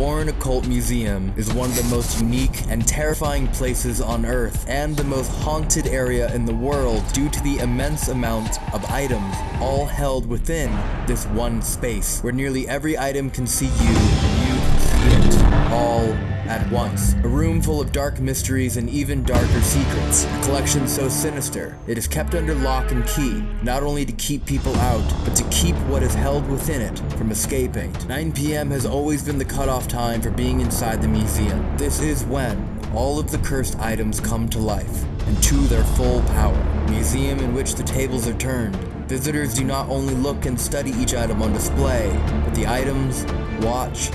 Warren Occult Museum is one of the most unique and terrifying places on Earth and the most haunted area in the world due to the immense amount of items all held within this one space where nearly every item can see you and you can see it all at once. A room full of dark mysteries and even darker secrets. A collection so sinister, it is kept under lock and key, not only to keep people out, but to keep what is held within it from escaping. 9 p.m. has always been the cutoff time for being inside the museum. This is when all of the cursed items come to life and to their full power. Museum in which the tables are turned. Visitors do not only look and study each item on display, but the items watch,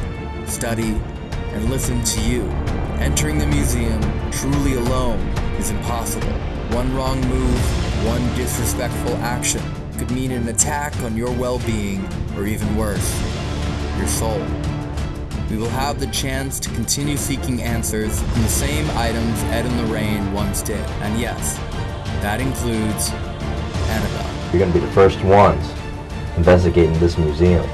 study, and listen to you. Entering the museum truly alone is impossible. One wrong move, one disrespectful action could mean an attack on your well-being, or even worse, your soul. We will have the chance to continue seeking answers in the same items Ed and Lorraine once did. And yes, that includes Annabelle. You're gonna be the first ones investigating this museum.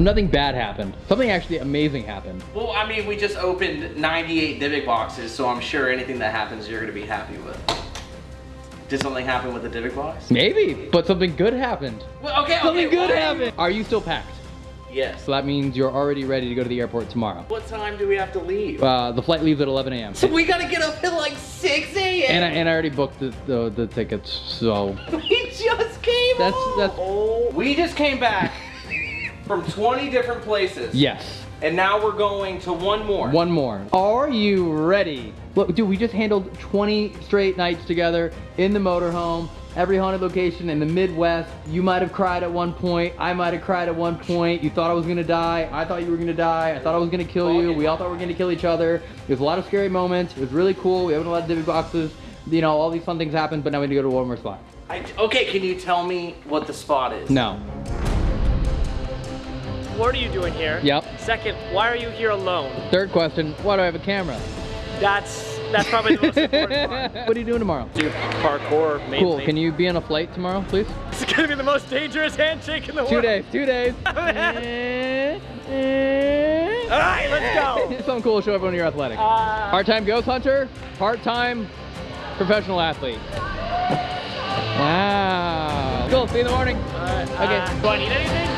Well, nothing bad happened. Something actually amazing happened. Well, I mean, we just opened 98 Dybbuk boxes, so I'm sure anything that happens you're gonna be happy with. Did something happen with the Dybbuk box? Maybe, but something good happened. Well, okay, Something okay, good happened. Are you still packed? Yes. So that means you're already ready to go to the airport tomorrow. What time do we have to leave? Uh, the flight leaves at 11 a.m. so we gotta get up at like 6 a.m. And I, and I already booked the, the, the tickets, so we just came That's- home. that's- Oh, we just came back from 20 different places. yes. And now we're going to one more. One more. Are you ready? Look, dude, we just handled 20 straight nights together in the motorhome, every haunted location in the Midwest. You might have cried at one point. I might have cried at one point. You thought I was gonna die. I thought you were gonna die. I thought I was gonna kill you. We all thought we were gonna kill each other. There was a lot of scary moments. It was really cool. We opened a lot of Dybbuk boxes. You know, all these fun things happened, but now we need to go to one more spot. I, okay, can you tell me what the spot is? No. What are you doing here? Yep. Second, why are you here alone? Third question, why do I have a camera? That's that's probably the most important part. what are you doing tomorrow? Do parkour mainly. Cool. Can you be on a flight tomorrow, please? It's gonna be the most dangerous handshake in the Two world. days. Two days. All right, let's go. Something cool to show everyone you're athletic. Uh, Part-time ghost hunter, part-time professional athlete. Wow. Cool, see you in the morning. Okay. uh, do I need anything?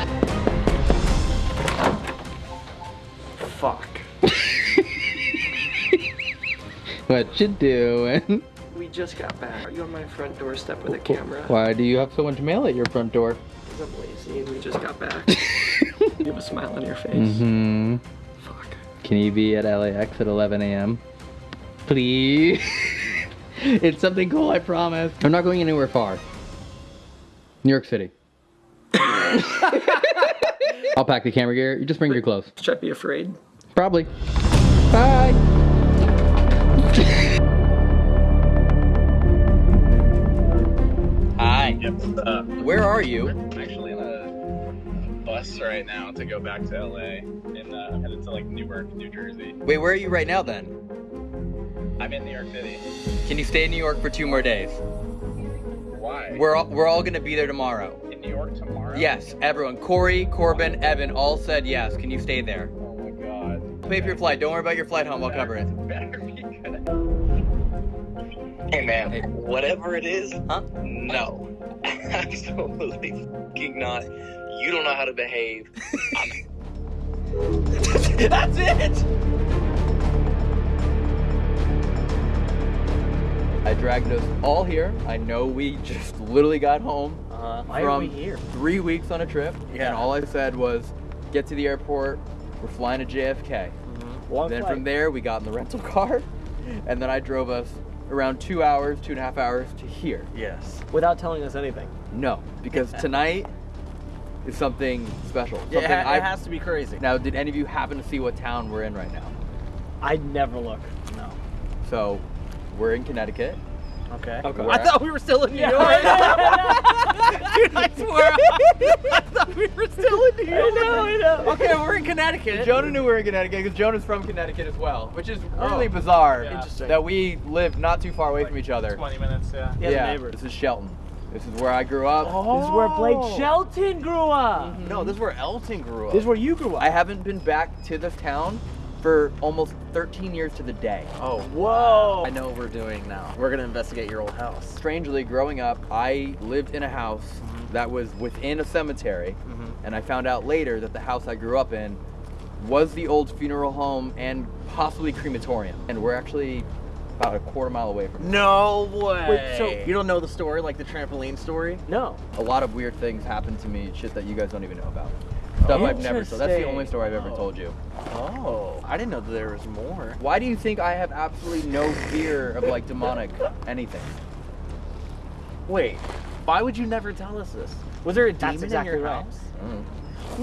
Fuck. What you doing? We just got back. Are you on my front doorstep with a camera? Why do you have so much mail at your front door? Because I'm lazy and we just got back. you have a smile on your face. Mm-hmm. Fuck. Can you be at LAX at 11 a.m.? Please. it's something cool, I promise. I'm not going anywhere far. New York City. I'll pack the camera gear. You just bring your clothes. Should I be afraid? Probably. Bye. Hi. Where are you? I'm actually in a bus right now to go back to LA, and uh, I'm headed to like Newark, New Jersey. Wait, where are you right now then? I'm in New York City. Can you stay in New York for two more days? Why? We're all, we're all gonna be there tomorrow. in New York tomorrow. Yes, everyone. Corey, Corbin, Evan all said yes. Can you stay there? My god. Pay for your flight. Don't worry about your flight home. I'll cover it. Better be good. Hey man, Hey. whatever it is, Huh? no. Absolutely fucking not. You don't know how to behave. That's it! I dragged us all here. I know we just literally got home Uh, from three weeks on a trip. Yeah. And all I said was, get to the airport. We're flying to JFK. Mm-hmm. Long then flight. from there, we got in the rental car. And then I drove us around two hours, two and a half hours to here. Yes. Without telling us anything. No, because tonight is something special. Yeah, it, ha- I- it has to be crazy. Now, did any of you happen to see what town we're in right now? I never look. No. So, we're in Connecticut. Okay. Okay. I thought we were still in New York. Dude, I swear. I thought we were still in New York. I know, I know. Okay, we're in Connecticut. Jonah knew we were in Connecticut because Jonah's from Connecticut as well, which is oh. really Oh. bizarre Yeah. Interesting. that we live not too far away from each other. 20 minutes, yeah. Yeah, yeah, neighbors. this is Shelton. This is where I grew up. Oh. This is where Blake Shelton grew up. Mm-hmm. No, this is where Elton grew up. This is where you grew up. I haven't been back to this town for almost 13 years to the day. Oh, Whoa. I know what we're doing now. We're gonna investigate your old house. Strangely, growing up, I lived in a house that was within a cemetery, mm-hmm. and I found out later that the house I grew up in was the old funeral home and possibly crematorium. And we're actually about a quarter mile away from it. No way. Wait, so- you don't know the story, like the trampoline story? No. A lot of weird things happened to me, shit that you guys don't even know about. Stuff I've never told. That's the only story I've ever told you. Oh, I didn't know that there was more. Why do you think I have absolutely no fear of like demonic anything? Wait, why would you never tell us this? Was there a That's demon exactly in your right. house? Mm.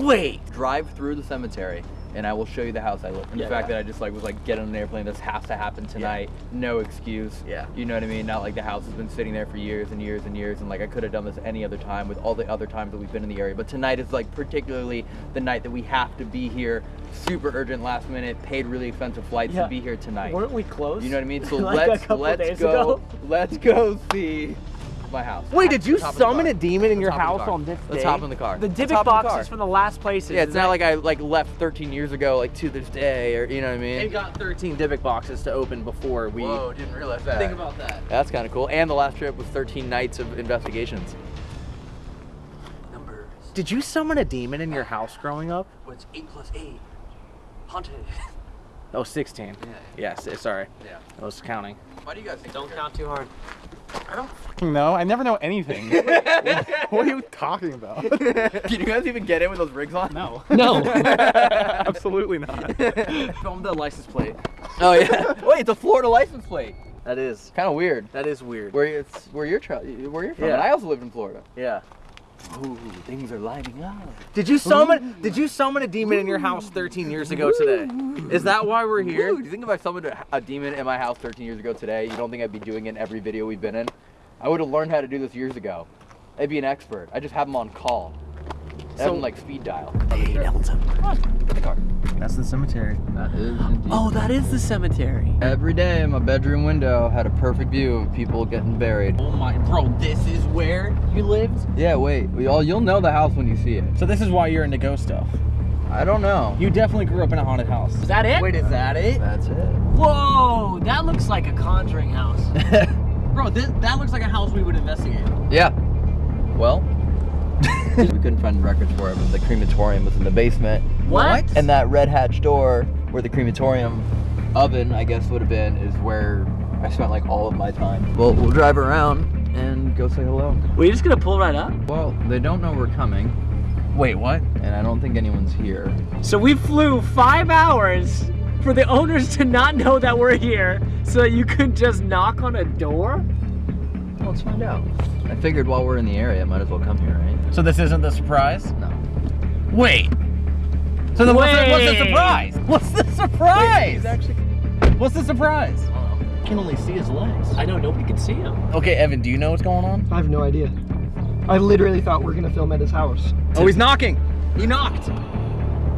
Wait. Drive through the cemetery and I will show you the house I live in. Yeah, the fact yeah. that I just like was like get on an airplane, this has to happen tonight. No excuse. Yeah. You know what I mean? Not like the house has been sitting there for years and years and years and like I could have done this any other time with all the other times that we've been in the area. But tonight is like particularly the night that we have to be here. Super urgent last minute, paid really expensive flights Yeah. to be here tonight. Weren't we close? You know what I mean? So Like let's let's go ago? let's go see my house. Wait, did you Let's hop in the summon a demon in your Let's hop in the house on this day? Let's day? hop in the car. The Let's Dybbuk hop in boxes from the last places. Yeah, it's not like I like left 13 years ago, like to this day, or you know what I mean. And got 13 Dybbuk boxes to open before we. Whoa, didn't realize that. Think about that. That's kind of cool. And the last trip was 13 nights of investigations. numbers. Did you summon a demon in your house growing up? What's eight plus eight? Haunted. Oh, 16. Yes, eh, sorry. Yeah. I was counting. Why do you guys think? Don't count too hard. I don't. No, I never know anything. what are you talking about? Can you guys even get in with those rigs on? No. No. Absolutely not. Film the license plate. Oh yeah. Wait, it's a Florida license plate. That is. Kind of weird. That is weird. Where it's where you're where you're from. Yeah. And I also lived in Florida. Yeah. Ooh, things are lighting up. Did you summon? Did you summon a demon in your house 13 years ago today? Is that why we're here? Ooh, do you think if I summoned a, a demon in my house 13 years ago today, you don't think I'd be doing it in every video we've been in? I would have learned how to do this years ago. I'd be an expert. I just have them on call. I have So- like speed dial. Hey, Elton. Get the car. That's the cemetery. That is indeed. Oh, that is the cemetery. Every day, my bedroom window had a perfect view of people getting buried. Oh my, bro, this is where you lived? Yeah, wait. We all you'll know the house when you see it. So this is why you're into ghost stuff. I don't know. You definitely grew up in a haunted house. Is that it? Wait, is that it? That's it. Whoa, that looks like a conjuring house. Bro, this, that looks like a house we would investigate. Yeah. Well, we couldn't find records for it, but the crematorium was in the basement. What? And that red hatch door where the crematorium oven, I guess, would have been, is where I spent like all of my time. Well, we'll drive around and go say hello. Were you just gonna pull right up? Well, they don't know we're coming, Wait, what? and I don't think anyone's here. So we flew five hours for the owners to not know that we're here, so that you could just knock on a door. Well, let's find out. I figured while we're in the area, might as well come here, right? So this isn't the surprise? No. Wait. So then what's the, what's the surprise? What's the surprise? What's the surprise? I can only see his legs. I know nobody can see him. Okay, Evan, do you know what's going on? I have no idea. I literally thought we are gonna film at his house. Oh, he's knocking. He knocked.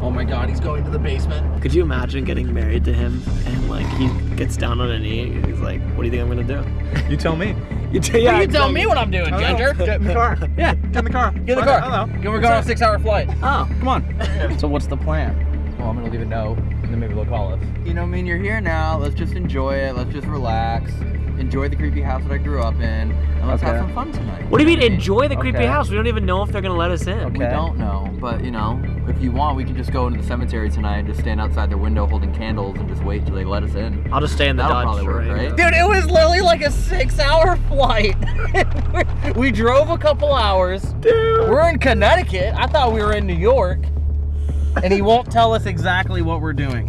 Oh my god, he's going to the basement. Could you imagine getting married to him and like he gets down on a knee and he's like, "What do you think I'm gonna do?" You tell me. You, yeah, you tell me what I'm doing, Ginger. Get in the car. Yeah, Get in the car. get in the car. don't. We're going on a six-hour flight. Oh, Come on. so what's the plan? Well, I'm gonna leave a note, and then maybe they'll call us. You know, I mean, you're here now. Let's just enjoy it. Let's just relax. Enjoy the creepy house that I grew up in, and let's have some fun tonight. what do you mean know what I enjoy the creepy Okay. house? We don't even know if they're gonna let us in. We don't know, but you know, if you want, we can just go into the cemetery tonight and just stand outside their window holding candles and just wait till they let us in. I'll just stay in the That'll Dodge. probably work, right? Dude, it was literally like a six-hour flight. we drove a couple hours. Dude. We're in Connecticut. I thought we were in New York. And he won't tell us exactly what we're doing.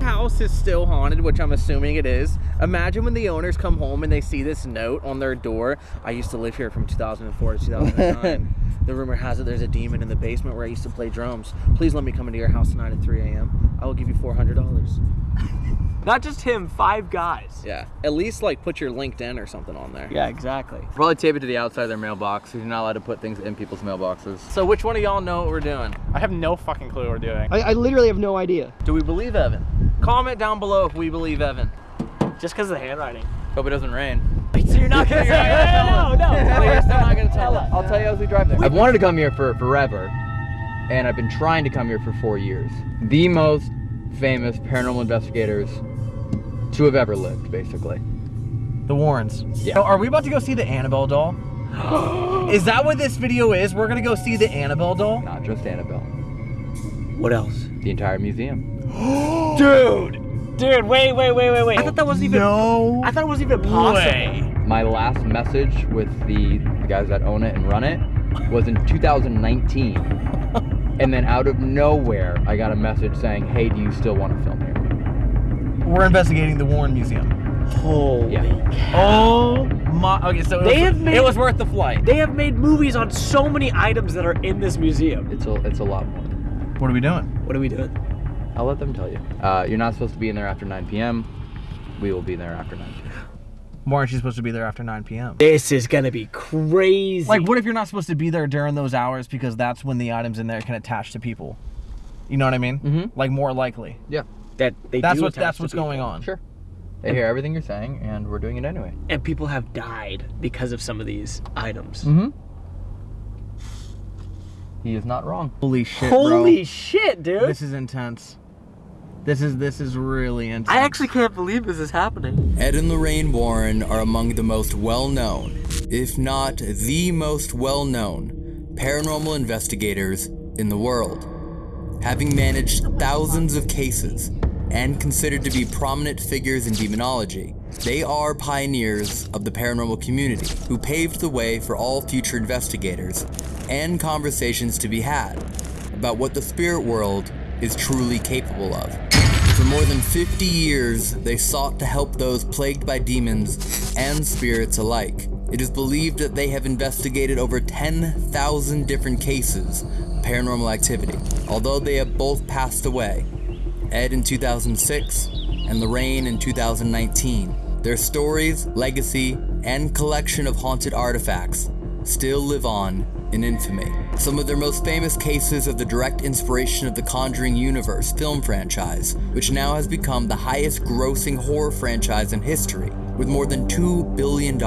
House is still haunted, which I'm assuming it is. Imagine when the owners come home and they see this note on their door. I used to live here from 2004 to 2009. the rumor has it there's a demon in the basement where I used to play drums. Please let me come into your house tonight at 3 a.m. I will give you $400. Not just him, five guys. Yeah. At least like put your LinkedIn or something on there. Yeah, exactly. Probably tape it to the outside of their mailbox. You're not allowed to put things in people's mailboxes. So which one of y'all know what we're doing? I have no fucking clue what we're doing. I, I literally have no idea. Do we believe Evan? Comment down below if we believe Evan. Just because of the handwriting. Hope it doesn't rain. So you're not gonna tell No, no. But you're still not gonna tell us. I'll tell you as we drive there. I've wanted to come here for forever, and I've been trying to come here for four years. The most famous paranormal investigators to have ever lived, basically. The Warrens. Yeah. So are we about to go see the Annabelle doll? is that what this video is? We're gonna go see the Annabelle doll? Not just Annabelle, What else? the entire museum. Dude! Dude, wait, wait, wait, wait, wait. I thought that wasn't even. No. I thought it wasn't even possible. way. My last message with the, the guys that own it and run it was in 2019. and then out of nowhere, I got a message saying, hey, do you still want to film here? We're investigating the Warren Museum. Holy Yeah. Oh my. Okay, so it, They was, have made- it was worth the flight. They have made movies on so many items that are in this museum. It's a, it's a lot more. What are we doing? What are we doing? I'll let them tell you. Uh, you're not supposed to be in there after 9 p.m. We will be there after 9 p.m. Why aren't you supposed to be there after 9 p.m.? This is gonna be crazy. Like, what if you're not supposed to be there during those hours because that's when the items in there can attach to people? You know what I mean? Mhm. Like more likely. Yeah, that they That's do what attach that's what's people. going on. sure. They hear everything you're saying, and we're doing it anyway. And people have died because of some of these items. Mm-hmm. He is not wrong. Holy shit, Holy bro. shit, dude! This is intense. This is this is really intense. I actually can't believe this is happening. Ed and Lorraine Warren are among the most well known, if not the most well known, paranormal investigators in the world. Having managed thousands of cases and considered to be prominent figures in demonology, they are pioneers of the paranormal community who paved the way for all future investigators and conversations to be had about what the spirit world is truly capable of. For more than 50 years, they sought to help those plagued by demons and spirits alike. It is believed that they have investigated over 10,000 different cases of paranormal activity, although they have both passed away. Ed in 2006 and Lorraine in 2019. Their stories, legacy, and collection of haunted artifacts still live on in infamy. Some of their most famous cases of the direct inspiration of the Conjuring Universe film franchise, which now has become the highest grossing horror franchise in history, with more than $2 billion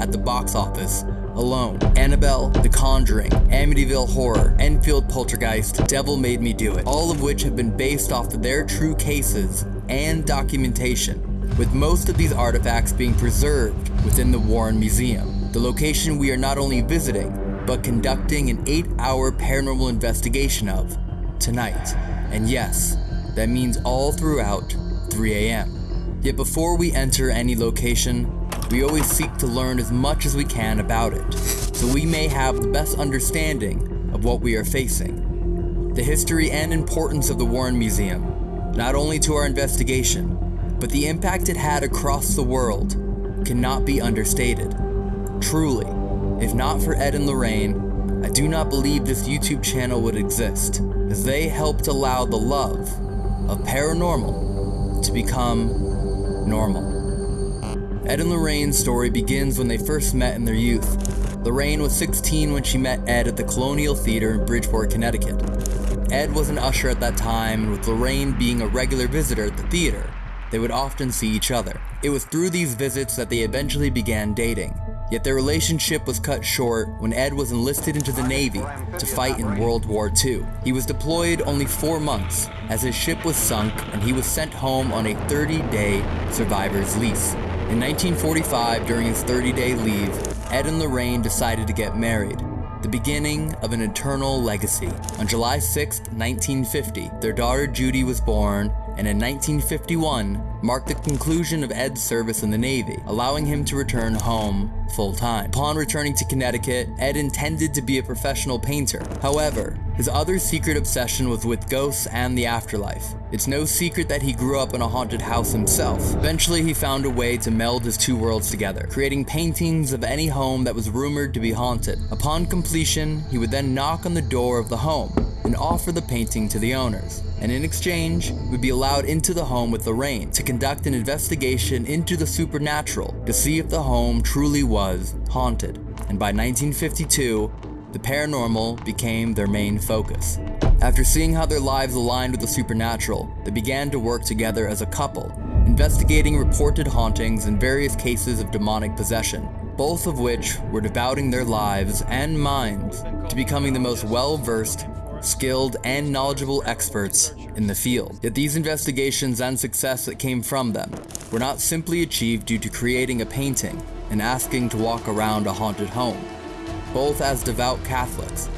at the box office alone. Annabelle, The Conjuring, Amityville Horror, Enfield Poltergeist, Devil Made Me Do It, all of which have been based off of their true cases and documentation with most of these artifacts being preserved within the Warren Museum, the location we are not only visiting, but conducting an eight hour paranormal investigation of tonight. And yes, that means all throughout 3 a.m. Yet before we enter any location, we always seek to learn as much as we can about it, so we may have the best understanding of what we are facing. The history and importance of the Warren Museum, not only to our investigation, but the impact it had across the world cannot be understated. Truly, if not for Ed and Lorraine, I do not believe this YouTube channel would exist, as they helped allow the love of paranormal to become normal. Ed and Lorraine's story begins when they first met in their youth. Lorraine was 16 when she met Ed at the Colonial Theater in Bridgeport, Connecticut. Ed was an usher at that time, and with Lorraine being a regular visitor at the theater, they would often see each other. It was through these visits that they eventually began dating. Yet their relationship was cut short when Ed was enlisted into the Navy to fight in World War II. He was deployed only four months as his ship was sunk and he was sent home on a 30-day survivor's lease. In 1945, during his 30-day leave, Ed and Lorraine decided to get married the beginning of an eternal legacy. On July 6, 1950, their daughter Judy was born, and in 1951 marked the conclusion of Ed's service in the Navy, allowing him to return home full time. Upon returning to Connecticut, Ed intended to be a professional painter. However, his other secret obsession was with ghosts and the afterlife. It's no secret that he grew up in a haunted house himself. Eventually, he found a way to meld his two worlds together, creating paintings of any home that was rumored to be haunted. Upon completion, he would then knock on the door of the home and offer the painting to the owners, and in exchange, would be allowed into the home with Lorraine to conduct an investigation into the supernatural to see if the home truly was haunted. And by 1952, the paranormal became their main focus. After seeing how their lives aligned with the supernatural, they began to work together as a couple, investigating reported hauntings and various cases of demonic possession, both of which were devoting their lives and minds to becoming the most well versed, skilled, and knowledgeable experts in the field. Yet these investigations and success that came from them were not simply achieved due to creating a painting and asking to walk around a haunted home. Both as devout Catholics,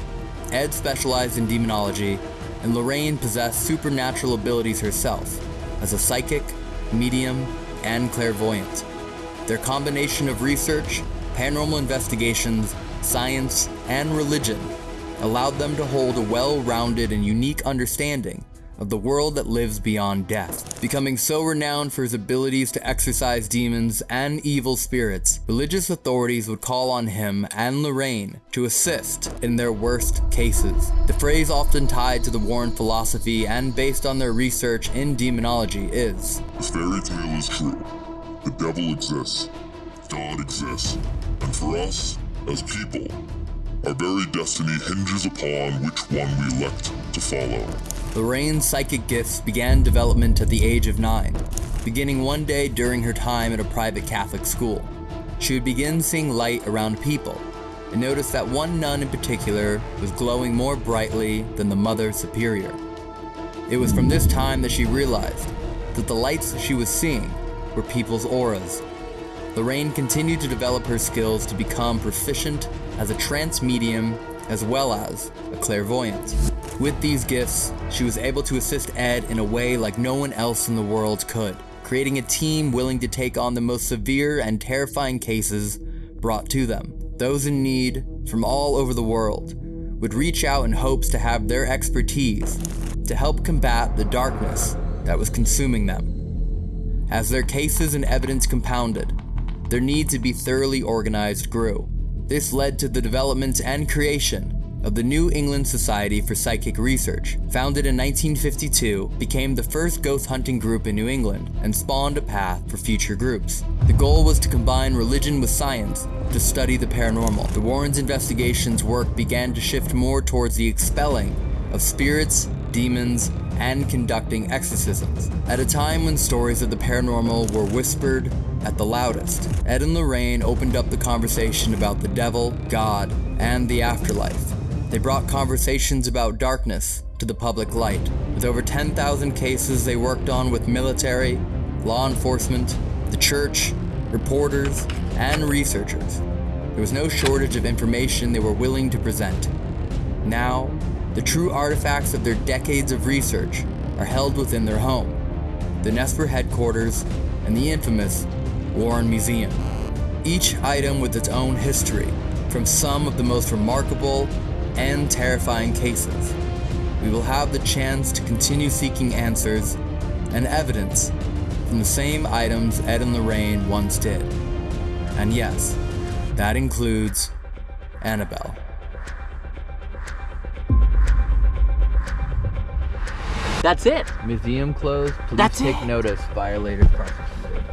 Ed specialized in demonology, and Lorraine possessed supernatural abilities herself as a psychic, medium, and clairvoyant. Their combination of research, paranormal investigations, science, and religion allowed them to hold a well-rounded and unique understanding of the world that lives beyond death. Becoming so renowned for his abilities to exorcise demons and evil spirits, religious authorities would call on him and Lorraine to assist in their worst cases. The phrase often tied to the Warren philosophy and based on their research in demonology is, This fairy tale is true. The devil exists. God exists. And for us, as people, our very destiny hinges upon which one we elect to follow. Lorraine's psychic gifts began development at the age of nine, beginning one day during her time at a private Catholic school. She would begin seeing light around people, and noticed that one nun in particular was glowing more brightly than the Mother Superior. It was from this time that she realized that the lights she was seeing were people's auras. Lorraine continued to develop her skills to become proficient as a trance medium as well as a clairvoyant. With these gifts, she was able to assist Ed in a way like no one else in the world could, creating a team willing to take on the most severe and terrifying cases brought to them. Those in need from all over the world would reach out in hopes to have their expertise to help combat the darkness that was consuming them. As their cases and evidence compounded, their need to be thoroughly organized grew. This led to the development and creation of the New England Society for Psychic Research, founded in 1952, became the first ghost hunting group in New England and spawned a path for future groups. The goal was to combine religion with science to study the paranormal. The Warrens' investigations work began to shift more towards the expelling of spirits, demons, and conducting exorcisms. At a time when stories of the paranormal were whispered at the loudest, Ed and Lorraine opened up the conversation about the devil, God, and the afterlife. They brought conversations about darkness to the public light. With over 10,000 cases they worked on with military, law enforcement, the church, reporters, and researchers. There was no shortage of information they were willing to present. Now, the true artifacts of their decades of research are held within their home, the Nesper headquarters, and the infamous Warren Museum. Each item with its own history, from some of the most remarkable and terrifying cases. We will have the chance to continue seeking answers and evidence from the same items Ed and Lorraine once did. And yes, that includes Annabelle. That's it. Museum closed. Please That's take it. notice. Violators prosecuted.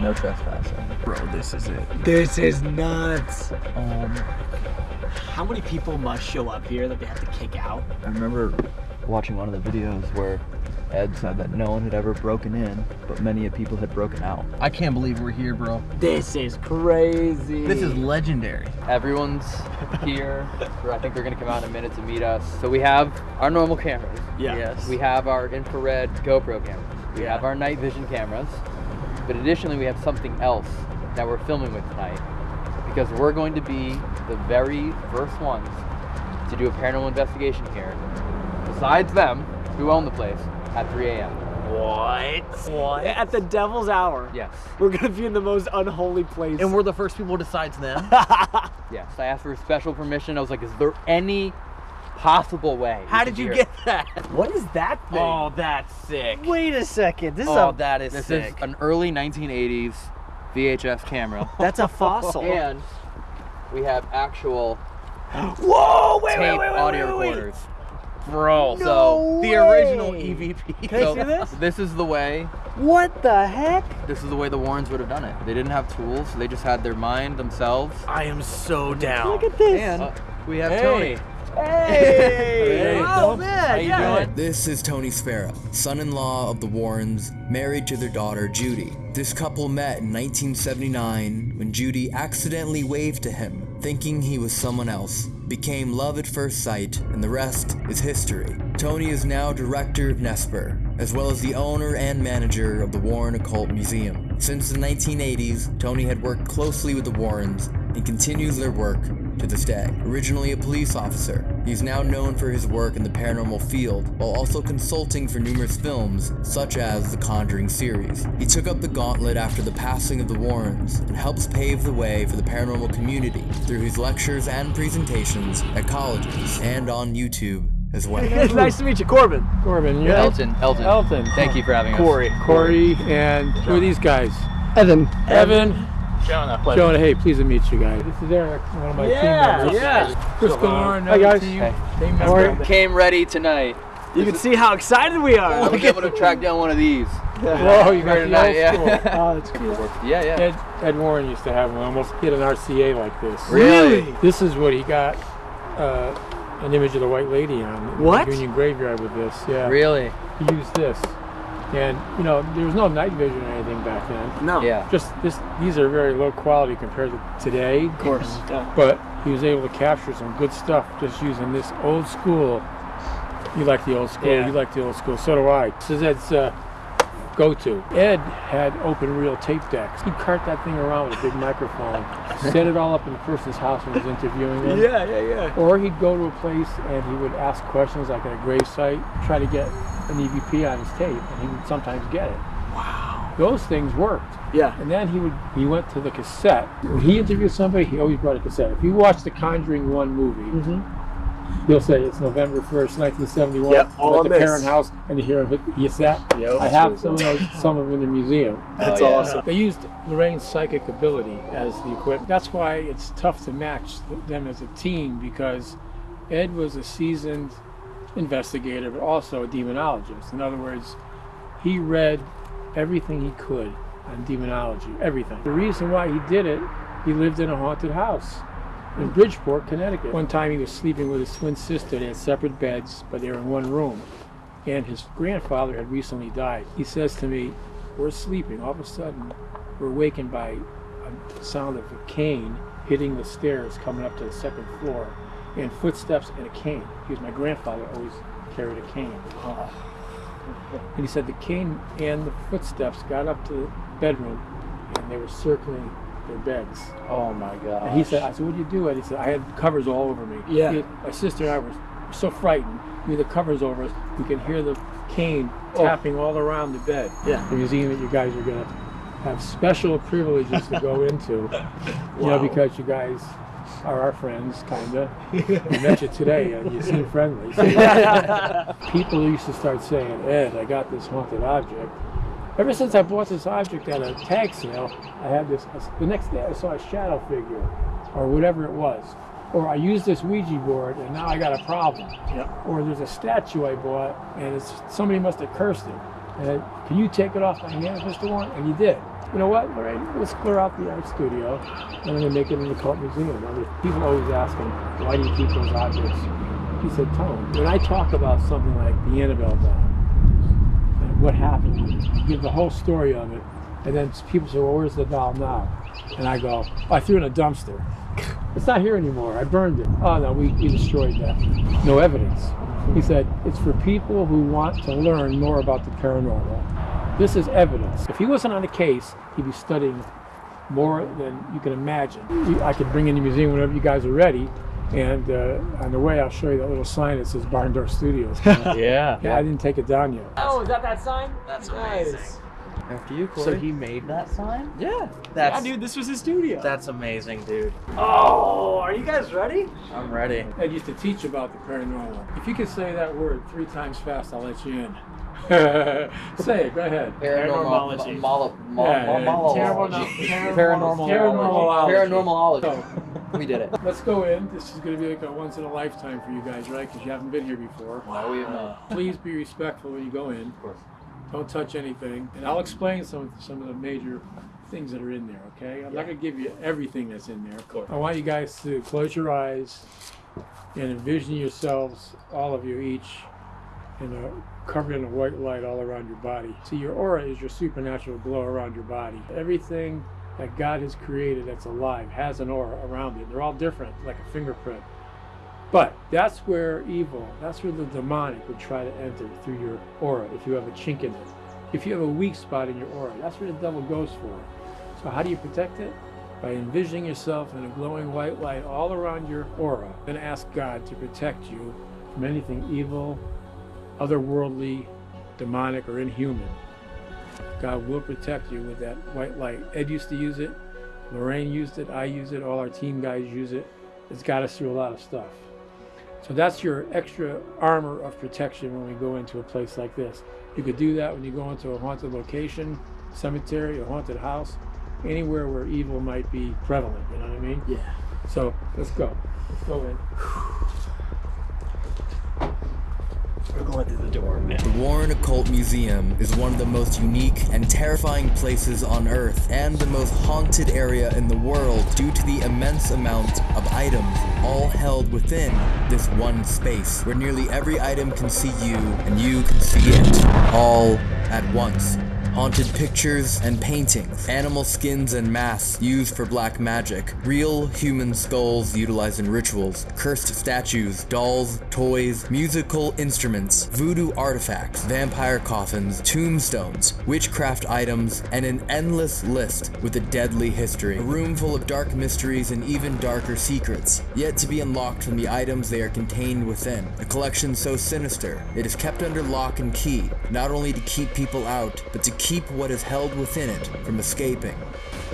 No trespassing. Bro, this is it. This is nuts. Um, How many people must show up here that they have to kick out? I remember watching one of the videos where Ed said that no one had ever broken in, but many of people had broken out. I can't believe we're here, bro. This is crazy. This is legendary. Everyone's here. I think they're gonna come out in a minute to meet us. So we have our normal cameras. Yeah. Yes. We have our infrared GoPro cameras. We Yeah. have our night vision cameras. But additionally, we have something else that we're filming with tonight because we're going to be the very first ones to do a paranormal investigation here. Besides them, who own the place, at 3 a.m. What? What? At the devil's hour. Yes. We're gonna be in the most unholy place. And we're the first people besides them. Yes. I asked for special permission. I was like, is there any possible way? How did you here?" get that? what is that thing? Oh, that's sick. Wait a second. This is Oh, a that is This sick. is an early 1980s VHS camera. that's a fossil. and we have actual Whoa! Wait, tape wait, wait, wait, audio wait, wait. recorders. Bro, No so the original EVP. Can I see this? This is the way. What the heck? This is the way the Warrens would have done it. They didn't have tools. They just had their mind themselves. I am so down. Look at this. And we have Hey. Tony. Hey! oh man, How you yeah. doing? This is Tony Spera, son-in-law of the Warrens, married to their daughter Judy. This couple met in 1979 when Judy accidentally waved to him, thinking he was someone else. Became love at first sight, and the rest is history. Tony is now director of Nesper, as well as the owner and manager of the Warren Occult Museum. Since the 1980s, Tony had worked closely with the Warrens and continues their work to this day. Originally a police officer, he is now known for his work in the paranormal field, while also consulting for numerous films, such as the Conjuring series. He took up the gauntlet after the passing of the Warrens, and helps pave the way for the paranormal community through his lectures and presentations at colleges, and on YouTube as well. It's nice to meet you, Corbin. Corbin, you're Elton, Elton. Elton. Thank you for having us. Corey. Corey, and who are these guys? Evan. Evan. Jonah. Jonah, hey, pleased to meet you guys. This is Eric, one of my Yeah, team members. yeah. Chris Galore, Hi, guys. Team, Hey. team member. came ready tonight. You can see how excited we are. We'll be able to track down one of these. Whoa, you got Very the nice, old yeah. school. Oh, that's cool. Yeah, yeah. Ed, Ed Warren used to have one. Almost hit an RCA like this. Really? This is what he got uh, an image of the White Lady on. the What? Union Graveyard with this. Yeah. Really? He used this. And, you know, there was no night vision or anything back then. No. Yeah. Just this, these are very low quality compared to today. Of course. Yeah. But he was able to capture some good stuff just using this old school. You like the old school. Yeah. You like the old school. So do I. This is Ed's uh, go-to. Ed had open reel tape decks. He'd cart that thing around with a big microphone, set it all up in the person's house when he was interviewing them. Yeah, yeah, yeah. Or he'd go to a place and he would ask questions like at a grave site, try to get an EVP on his tape, and he would sometimes get it. Wow. Those things worked. Yeah. And then he would he went to the cassette. When he interviewed somebody, he always brought a cassette. If you watch the Conjuring One movie, Mm-hmm. He'll say it's November first, nineteen seventy one. Yep, all at the this. Perron house, and you hear him hit the cassette. Yep. I have some of those, some of them in the museum. That's Oh, yeah. awesome. They used Lorraine's psychic ability as the equipment. That's why it's tough to match them as a team because Ed was a seasoned investigator, but also a demonologist. In other words, he read everything he could on demonology, everything. The reason why he did it, he lived in a haunted house in Bridgeport, Connecticut. One time he was sleeping with his twin sister. They had separate beds, but they were in one room. And his grandfather had recently died. He says to me, We're sleeping. All of a sudden, we're awakened by a sound of a cane hitting the stairs coming up to the second floor, and footsteps and a cane. Because my grandfather always carried a cane. And he said the cane and the footsteps got up to the bedroom, and they were circling their beds. Oh my god. And he said, I said, what did you do? And he said, I had covers all over me. Yeah. My sister and I were so frightened. We had the covers over us. We can hear the cane Oh. tapping all around the bed. Yeah. The museum that you guys are going to have special privileges to go into. You know, because you guys are our friends, kind of. We met you today, and you seem friendly. So people used to start saying, Ed, I got this haunted object. Ever since I bought this object at a tag sale, I had this. The next day, I saw a shadow figure, or whatever it was. Or I used this Ouija board, and now I got a problem. Yep. Or there's a statue I bought, and it's somebody must have cursed it. And can you take it off my hands, Mr. Warren? And you did. You know what, Lorraine? Let's clear out the art studio, and I'm gonna make it an occult museum. I mean, people always ask him, why do you keep those objects? He said, Tone, when I talk about something like the Annabelle doll, what happened, give the whole story of it, and then people say, well, where's the doll now? And I go, I threw it in a dumpster. It's not here anymore. I burned it. Oh no, we, we destroyed that. No evidence. He said, it's for people who want to learn more about the paranormal. This is evidence. If he wasn't on the case, he'd be studying more than you can imagine. I could bring in the museum whenever you guys are ready. And uh, on the way, I'll show you that little sign that says Barn Door Studios. Yeah. Yeah, I didn't take it down yet. Oh, is that that sign? That's nice. amazing. After you, Corey. So he made that sign? Yeah. That's yeah, dude, this was his studio. that's amazing, dude. oh, are you guys ready? I'm ready. I used to teach about the paranormal. If you could say that word three times fast, I'll let you in. Say go ahead. Paranormology. Yeah, yeah. Paranormalology. Paranormalology. We did it. Let's go in. This is going to be like a once in a lifetime for you guys, right? Because you haven't been here before. No, we have not. Uh, please be respectful when you go in. Of course. Don't touch anything. And I'll explain some some of the major things that are in there, okay? I'm not going to give you everything that's in there. Of course. I want you guys to close your eyes and envision yourselves, all of you each, in a, covered in a white light all around your body. See, your aura is your supernatural glow around your body. Everything that God has created that's alive has an aura around it. They're all different, like a fingerprint. But that's where evil, that's where the demonic would try to enter through your aura if you have a chink in it. If you have a weak spot in your aura, that's where the devil goes for. So how do you protect it? By envisioning yourself in a glowing white light all around your aura and ask God to protect you from anything evil, otherworldly, demonic, or inhuman. God will protect you with that white light. Ed used to use it, Lorraine used it, I use it, all our team guys use it. It's got us through a lot of stuff. So that's your extra armor of protection when we go into a place like this. You could do that when you go into a haunted location, cemetery, a haunted house, anywhere where evil might be prevalent, you know what I mean? Yeah. So let's go. Let's go in. We're going through the door, man. The Warren Occult Museum is one of the most unique and terrifying places on Earth and the most haunted area in the world due to the immense amount of items all held within this one space where nearly every item can see you and you can see it all at once. Haunted pictures and paintings, animal skins and masks used for black magic, real human skulls utilized in rituals, cursed statues, dolls, toys, musical instruments, voodoo artifacts, vampire coffins, tombstones, witchcraft items, and an endless list with a deadly history. A room full of dark mysteries and even darker secrets, yet to be unlocked from the items they are contained within. A collection so sinister, it is kept under lock and key, not only to keep people out, but to keep what is held within it from escaping.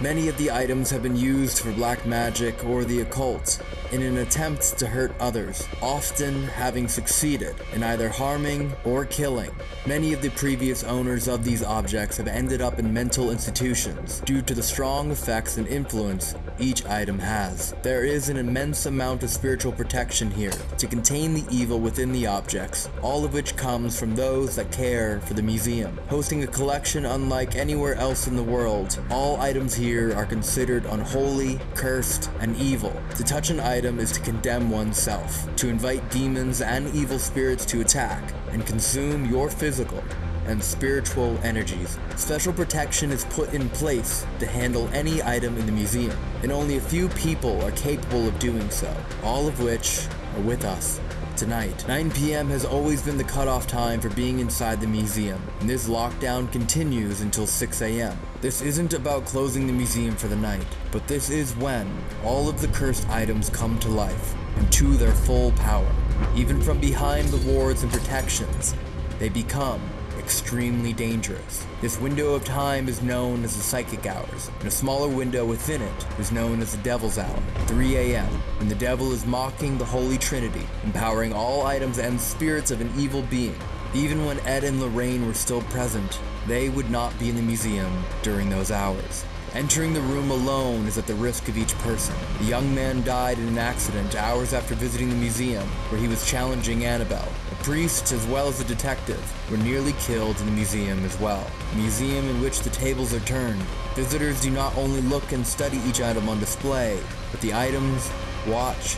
Many of the items have been used for black magic or the occult in an attempt to hurt others, often having succeeded in either harming or killing. Many of the previous owners of these objects have ended up in mental institutions due to the strong effects and influence each item has. There is an immense amount of spiritual protection here to contain the evil within the objects, all of which comes from those that care for the museum. Hosting a collection unlike anywhere else in the world, all items here are considered unholy, cursed, and evil. To touch an item is to condemn oneself, to invite demons and evil spirits to attack and consume your physical and spiritual energies. Special protection is put in place to handle any item in the museum, and only a few people are capable of doing so, all of which are with us tonight. 9 p.m. has always been the cutoff time for being inside the museum, and this lockdown continues until 6 a.m. This isn't about closing the museum for the night, but this is when all of the cursed items come to life and to their full power. Even from behind the wards and protections, they become extremely dangerous. This window of time is known as the psychic hours, and a smaller window within it is known as the devil's hour, 3 a.m., when the devil is mocking the Holy Trinity, empowering all items and spirits of an evil being. Even when Ed and Lorraine were still present, they would not be in the museum during those hours. Entering the room alone is at the risk of each person. The young man died in an accident hours after visiting the museum, where he was challenging Annabelle. A priest, as well as a detective, were nearly killed in the museum as well. A museum in which the tables are turned. Visitors do not only look and study each item on display, but the items watch,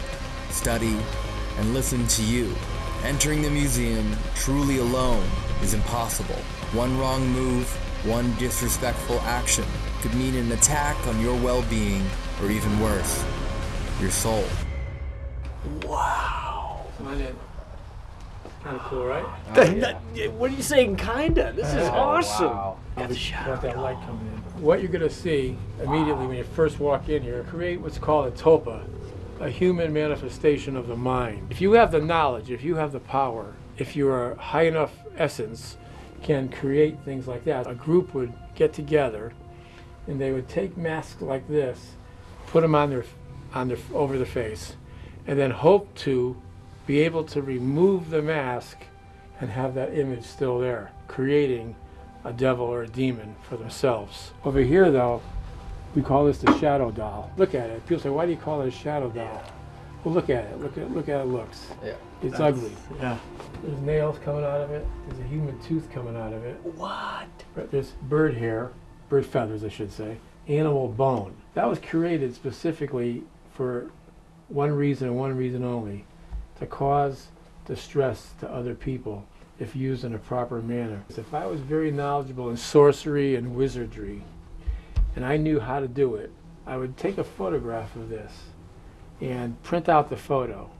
study, and listen to you. Entering the museum truly alone is impossible. One wrong move, one disrespectful action could mean an attack on your well-being, or even worse, your soul. Wow. Come on in. Kind of cool, right? What are you saying, kinda? This is Oh, awesome. wow. Got that light coming in. What you're gonna see immediately when you first walk in here, create what's called a tulpa, a human manifestation of the mind. If you have the knowledge, if you have the power, if you are high enough essence, can create things like that. A group would get together, and they would take masks like this, put them on their, on their over the face, and then hope to be able to remove the mask and have that image still there, creating a devil or a demon for themselves. Over here, though, We call this the shadow doll. Look at it. People say, why do you call it a shadow doll? Well, look at it. Look at look at how it looks. Yeah. It's That's- ugly. yeah. There's nails coming out of it. There's a human tooth coming out of it. What? There's bird hair, bird feathers, I should say, animal bone. That was created specifically for one reason and one reason only, to cause distress to other people if used in a proper manner. If I was very knowledgeable in sorcery and wizardry, and I knew how to do it, I would take a photograph of this and print out the photo.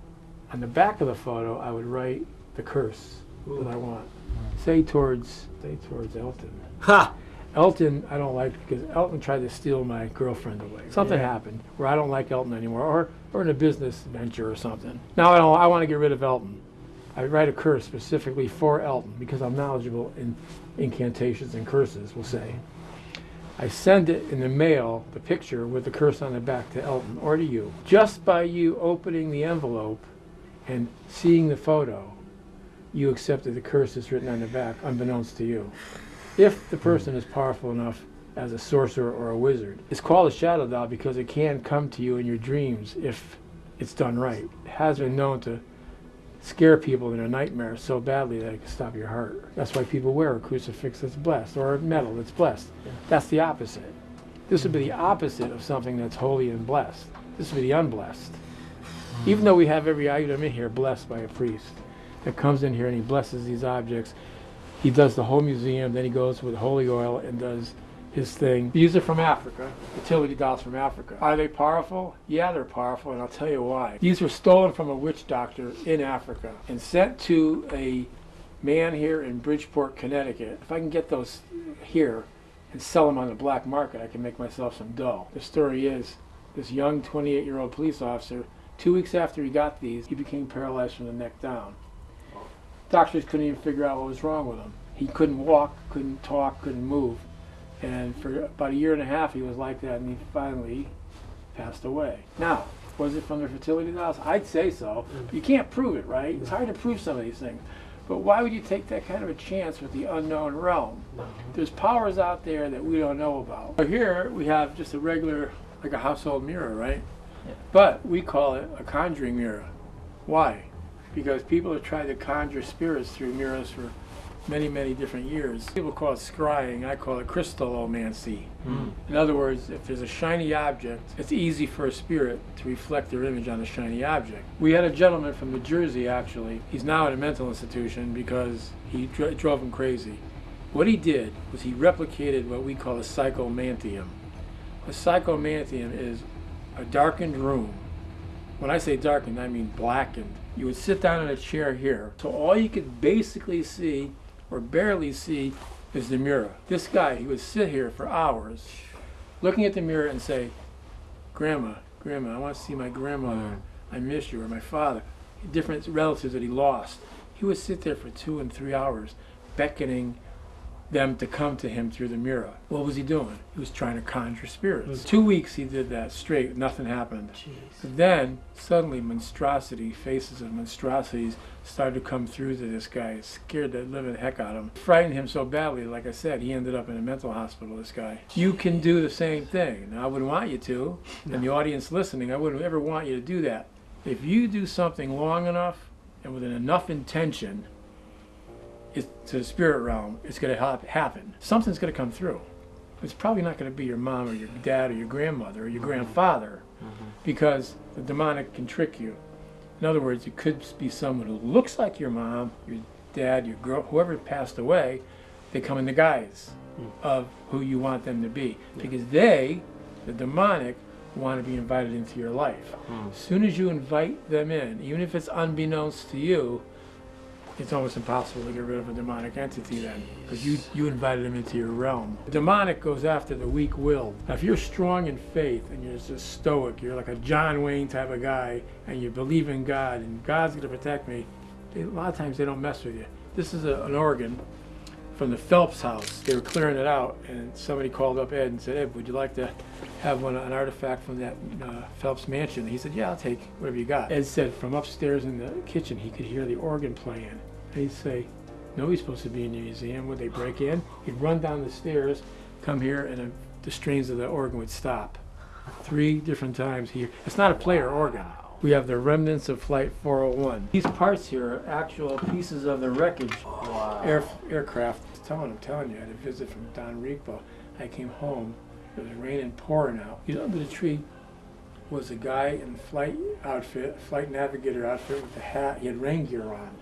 On the back of the photo, I would write the curse that I want. Say towards, say towards Elton. Ha! Elton, I don't like because Elton tried to steal my girlfriend away. Something Yeah. happened where I don't like Elton anymore, or or in a business venture or something. Now I don't. I want to get rid of Elton. I write a curse specifically for Elton because I'm knowledgeable in incantations and curses. We'll say. I send it in the mail, the picture with the curse on the back to Elton or to you. Just by you opening the envelope and seeing the photo, you accepted the curse that's written on the back, unbeknownst to you. If the person is powerful enough as a sorcerer or a wizard, it's called a shadow doll because it can come to you in your dreams if it's done right. It has been known to scare people in their nightmares so badly that it can stop your heart. That's why people wear a crucifix that's blessed or a medal that's blessed. That's the opposite. This would be the opposite of something that's holy and blessed. This would be the unblessed. Even though we have every item in here blessed by a priest that comes in here and he blesses these objects, he does the whole museum, then he goes with holy oil and does his thing. These are from Africa, fertility dolls from Africa. Are they powerful? Yeah, they're powerful, and I'll tell you why. These were stolen from a witch doctor in Africa and sent to a man here in Bridgeport, Connecticut. If I can get those here and sell them on the black market, I can make myself some dough. The story is this young 28 year old police officer, two weeks after he got these, he became paralyzed from the neck down. Doctors couldn't even figure out what was wrong with him. He couldn't walk, couldn't talk, couldn't move. And for about a year and a half, he was like that, and he finally passed away. Now, was it from the fertility dolls? I'd say so. Mm. You can't prove it, right? It's mm. hard to prove some of these things. But why would you take that kind of a chance with the unknown realm? Mm-hmm. There's powers out there that we don't know about. So here we have just a regular, like a household mirror, right? But we call it a conjuring mirror. Why? Because people have tried to conjure spirits through mirrors for many, many different years. People call it scrying. I call it crystallomancy. Hmm. In other words, if there's a shiny object, it's easy for a spirit to reflect their image on a shiny object. We had a gentleman from New Jersey, actually. He's now at a mental institution because he dr- drove him crazy. What he did was he replicated what we call a psychomantium. A psychomantium is a darkened room. When I say darkened, I mean blackened. You would sit down in a chair here, so all you could basically see or barely see is the mirror. This guy, he would sit here for hours looking at the mirror and say, Grandma, Grandma, I want to see my grandmother. I miss you, or my father. Different relatives that he lost. He would sit there for two and three hours beckoning them to come to him through the mirror. What was he doing? He was trying to conjure spirits. Two weeks he did that straight, nothing happened. Then suddenly monstrosity, faces of monstrosities started to come through to this guy. It scared the living heck out of him. Frightened him so badly, like I said, he ended up in a mental hospital, this guy. You can do the same thing. Now I wouldn't want you to, and the audience listening, I wouldn't ever want you to do that. If you do something long enough and with enough intention, it's to the spirit realm, it's going to hap- happen. Something's going to come through. It's probably not going to be your mom or your dad or your grandmother or your mm-hmm. grandfather mm-hmm. because the demonic can trick you. In other words, it could be someone who looks like your mom, your dad, your girl, whoever passed away. They come in the guise mm. of who you want them to be because they, the demonic, want to be invited into your life. As soon as you invite them in, even if it's unbeknownst to you, it's almost impossible to get rid of a demonic entity then because you, you invited them into your realm. The demonic goes after the weak will. Now, if you're strong in faith and you're just stoic, you're like a John Wayne type of guy, and you believe in God and God's going to protect me, they, a lot of times they don't mess with you. This is a, an organ from the Phelps house. They were clearing it out, and somebody called up Ed and said, Ed, would you like to have one, an artifact from that uh, Phelps mansion? He said, Yeah, I'll take whatever you got. Ed said from upstairs in the kitchen, he could hear the organ playing. And he'd say, Nobody's supposed to be in the museum. Would they break in? He'd run down the stairs, come here, and a the strains of the organ would stop. Three different times here. It's not a player organ. We have the remnants of Flight 401. These parts here are actual pieces of the wreckage air, aircraft. Telling, I'm telling you, I had a visit from Don Repo. I came home. It was raining, pouring out. You know, under the tree was a guy in flight outfit, flight navigator outfit with a hat. He had rain gear on.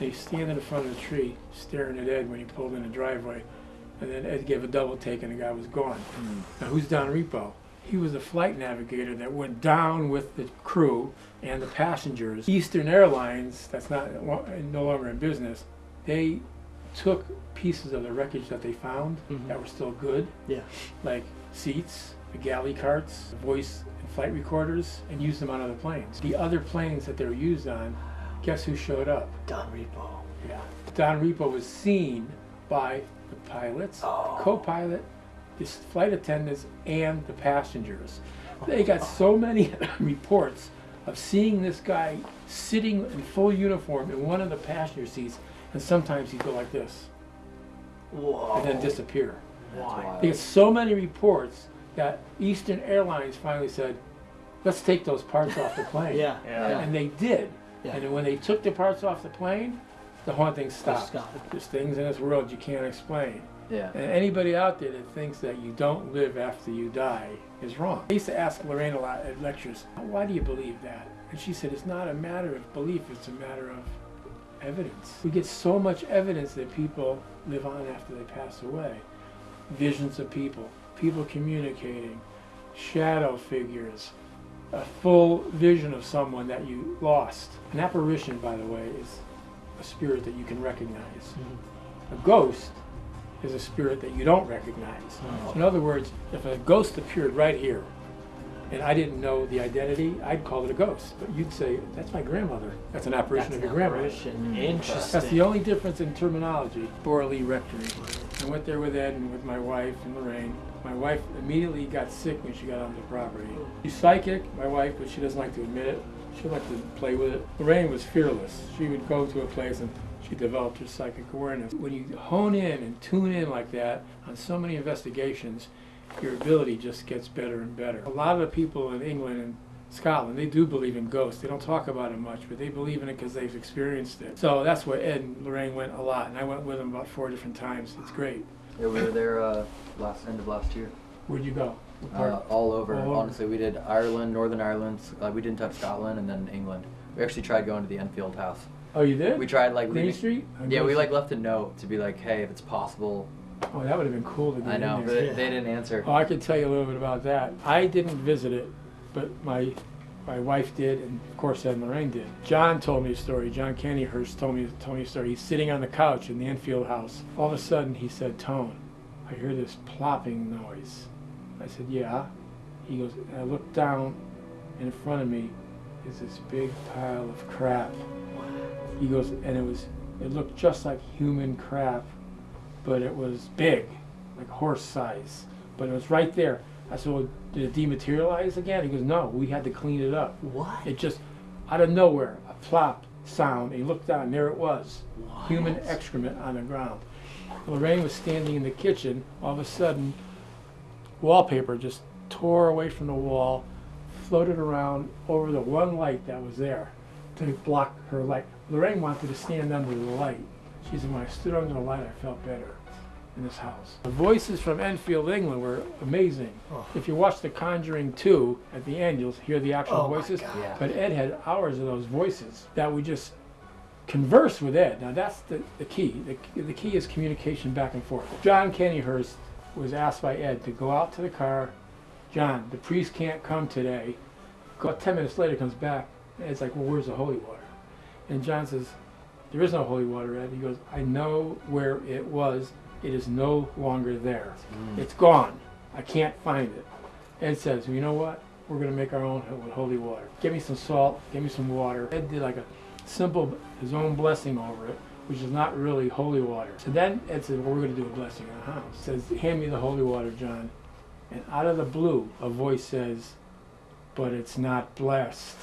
And he's standing in front of the tree, staring at Ed when he pulled in the driveway. And then Ed gave a double take, and the guy was gone. Hmm. Now, who's Don Repo? He was a flight navigator that went down with the crew and the passengers. Eastern Airlines, that's not no longer in business, they took pieces of the wreckage that they found that mm-hmm. were still good, Yeah. like seats, the galley carts, the voice and flight recorders, and used them on other planes. The other planes that they were used on, guess who showed up? Don Repo. Yeah. Don Repo was seen by the pilots, the oh. co-pilot, the flight attendants, and the passengers. They oh, got so many reports of seeing this guy sitting in full uniform in one of the passenger seats, and sometimes he'd go like this Whoa. and then disappear. Why? They get so many reports that Eastern Airlines finally said, let's take those parts off the plane. Yeah. Yeah. And they did. Yeah. And then when they took the parts off the plane, the haunting stopped. stopped. There's things in this world you can't explain. Yeah. And anybody out there that thinks that you don't live after you die is wrong. I used to ask Lorraine a lot at lectures, why do you believe that? And she said, it's not a matter of belief, it's a matter of evidence. We get so much evidence that people live on after they pass away. Visions of people, people communicating, shadow figures, a full vision of someone that you lost. An apparition, by the way, is a spirit that you can recognize. Mm-hmm. A ghost is a spirit that you don't recognize. Mm-hmm. In other words, if a ghost appeared right here and I didn't know the identity, I'd call it a ghost. But you'd say, that's my grandmother. That's an apparition That's of your an grandmother. apparition. Hmm. Interesting. That's the only difference in terminology. Borley Rectory. I went there with Ed and with my wife and Lorraine. My wife immediately got sick when she got onto the property. She's psychic, my wife, but she doesn't like to admit it. She liked to play with it. Lorraine was fearless. She would go to a place and she developed her psychic awareness. When you hone in and tune in like that on so many investigations, your ability just gets better and better. A lot of the people in England and Scotland, they do believe in ghosts. They don't talk about it much, but they believe in it because they've experienced it. So that's where Ed and Lorraine went a lot, and I went with them about four different times. It's great. Yeah, we were there uh, last end of last year. Where'd you go? Uh, all over. All over. Honestly, we did Ireland, Northern Ireland. Uh, we didn't touch Scotland, and then England. We actually tried going to the Enfield House. Oh, you did? We tried like Main leaving. Street? Yeah, we like left a note to be like, hey, if it's possible. Oh, that would have been cool to get I know, in but there. they didn't answer. Oh, I could tell you a little bit about that. I didn't visit it, but my my wife did, and of course Ed and Lorraine did. John told me a story. John Candyhurst told me told me a story. He's sitting on the couch in the Enfield house. All of a sudden, he said, "Tone, I hear this plopping noise." I said, "Yeah." He goes, and I looked down, and in front of me is this big pile of crap. He goes, and it was it looked just like human crap, but it was big, like horse size. But it was right there. I said, well, did it dematerialize again? He goes, no, we had to clean it up. What? It just, out of nowhere, a plop sound. And he looked down, and there it was. Human excrement on the ground. Lorraine was standing in the kitchen. All of a sudden, wallpaper just tore away from the wall, floated around over the one light that was there to block her light. Lorraine wanted to stand under the light. She said, when I stood under the light, I felt better in this house. The voices from Enfield, England were amazing. Oh. If you watch The Conjuring 2, at the end, you'll hear the actual Oh my voices. God. Yeah. But Ed had hours of those voices that we just converse with Ed. Now that's the, the key. The, the key is communication back and forth. John Kennyhurst was asked by Ed to go out to the car. John, the priest can't come today. About 10 minutes later comes back. And Ed's like, well, where's the holy water? And John says, there is no holy water, Ed. He goes, I know where it was. It is no longer there. Mm. It's gone. I can't find it. Ed says, well, you know what? We're going to make our own holy water. Give me some salt. Give me some water. Ed did like a simple, his own blessing over it, which is not really holy water. So then Ed said, well, we're going to do a blessing on the house. Says, hand me the holy water, John. And out of the blue, a voice says, but it's not blessed.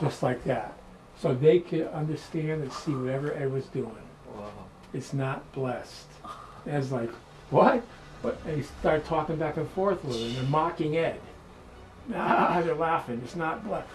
Just like that. So they could understand and see whatever Ed was doing. Whoa. It's not blessed. Ed's like, what? But they start talking back and forth with her, and they're mocking Ed. Ah, they're laughing. It's not blessed.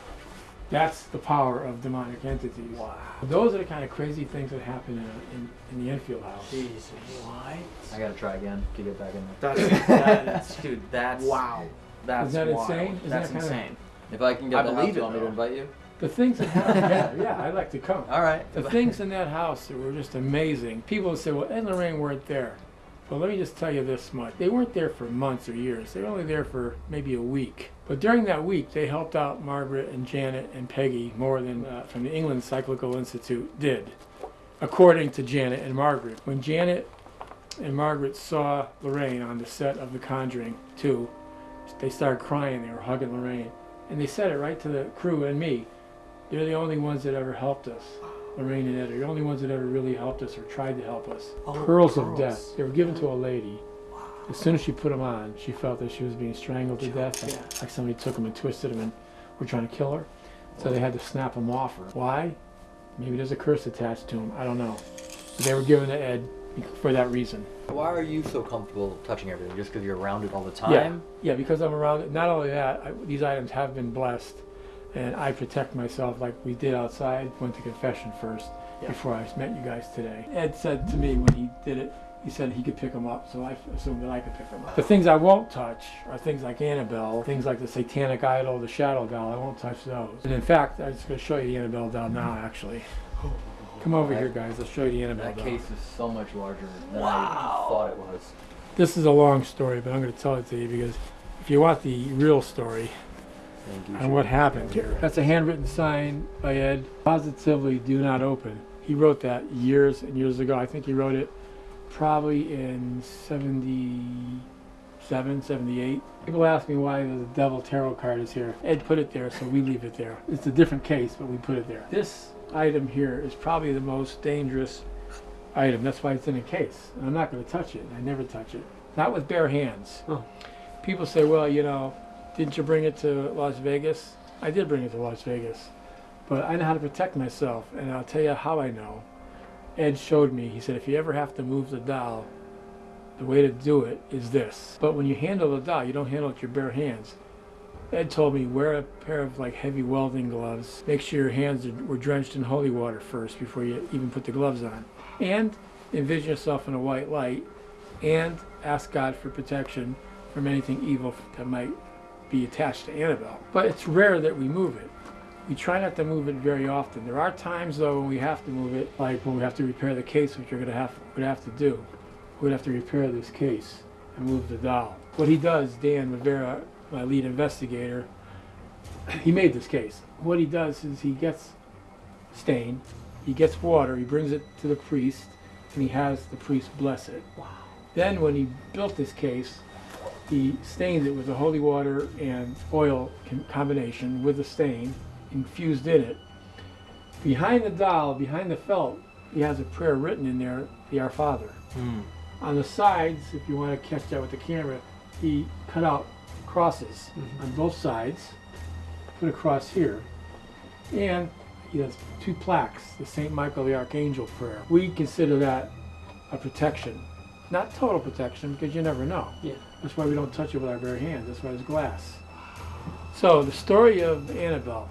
That's the power of demonic entities. Wow. Those are the kind of crazy things that happen in, in, in the Enfield house. Jesus. What? I gotta try again to get back in there. That's that is, dude. That's Wow. That's Isn't that wild. insane? Isn't That's that kinda- insane. If I can I get the house, believe you it, want me to invite you? The things that happen, yeah, yeah, I'd like to come. All right. The things in that house that were just amazing. People would say, well, Ed and Lorraine weren't there. Well, let me just tell you this much. They weren't there for months or years. They were only there for maybe a week. But during that week, they helped out Margaret and Janet and Peggy more than uh, from the England Psychical Institute did, according to Janet and Margaret. When Janet and Margaret saw Lorraine on the set of The Conjuring 2, they started crying. They were hugging Lorraine. And they said it right to the crew and me. They're the only ones that ever helped us. Lorraine and Ed are the only ones that ever really helped us or tried to help us. Oh, pearls of death. They were given to a lady. As soon as she put them on, she felt that she was being strangled to death. Like, like somebody took them and twisted them and were trying to kill her. So they had to snap them off her. Why? Maybe there's a curse attached to them. I don't know. But they were given to Ed for that reason. Why are you so comfortable touching everything? Just because you're around it all the time? Yeah, yeah, because I'm around it. Not only that, I, these items have been blessed, and I protect myself like we did outside. Went to confession first before I met you guys today. Ed said to me when he did it, he said he could pick them up, so I assumed that I could pick them up. The things I won't touch are things like Annabelle, things like the Satanic Idol, the Shadow Doll. I won't touch those. And in fact, I'm just going to show you the Annabelle doll now. Actually, come over here, guys. I'll show you the Annabelle That doll. case is so much larger than I thought it was. This is a long story, but I'm going to tell it to you because if you want the real story on what happened that's a handwritten sign by Ed. Positively, do not open. He wrote that years and years ago. I think he wrote it probably in 77, 78. People ask me why the Devil Tarot card is here. Ed put it there, so we leave it there. It's a different case, but we put it there. This item here is probably the most dangerous item. That's why it's in a case. I'm not going to touch it. I never touch it. Not with bare hands. Oh. People say, well, you know, didn't you bring it to Las Vegas? I did bring it to Las Vegas. But I know how to protect myself, and I'll tell you how I know. Ed showed me. He said, if you ever have to move the doll, the way to do it is this. But when you handle the doll, you don't handle it with your bare hands. Ed told me wear a pair of like heavy welding gloves. Make sure your hands were drenched in holy water first before you even put the gloves on. And envision yourself in a white light and ask God for protection from anything evil that might be attached to Annabelle. But it's rare that we move it. We try not to move it very often. There are times though when we have to move it, like when we have to repair the case, which we're gonna have would have to do. We'd have to repair this case and move the doll. What he does, Dan Rivera, my lead investigator, he made this case. What he does is he gets stain, he gets water, he brings it to the priest, and he has the priest bless it. Wow. Then when he built this case, he stained it with the holy water and oil combination with the stain, infused in it. Behind the doll, behind the felt, he has a prayer written in there, the Our Father. Hmm. On the sides, if you want to catch that with the camera, he cut out crosses mm-hmm. on both sides, put a cross here, and he has two plaques, the St. Michael the Archangel prayer. We consider that a protection. Not total protection, because you never know. Yeah. That's why we don't touch it with our bare hands. That's why it's glass. So, the story of Annabelle.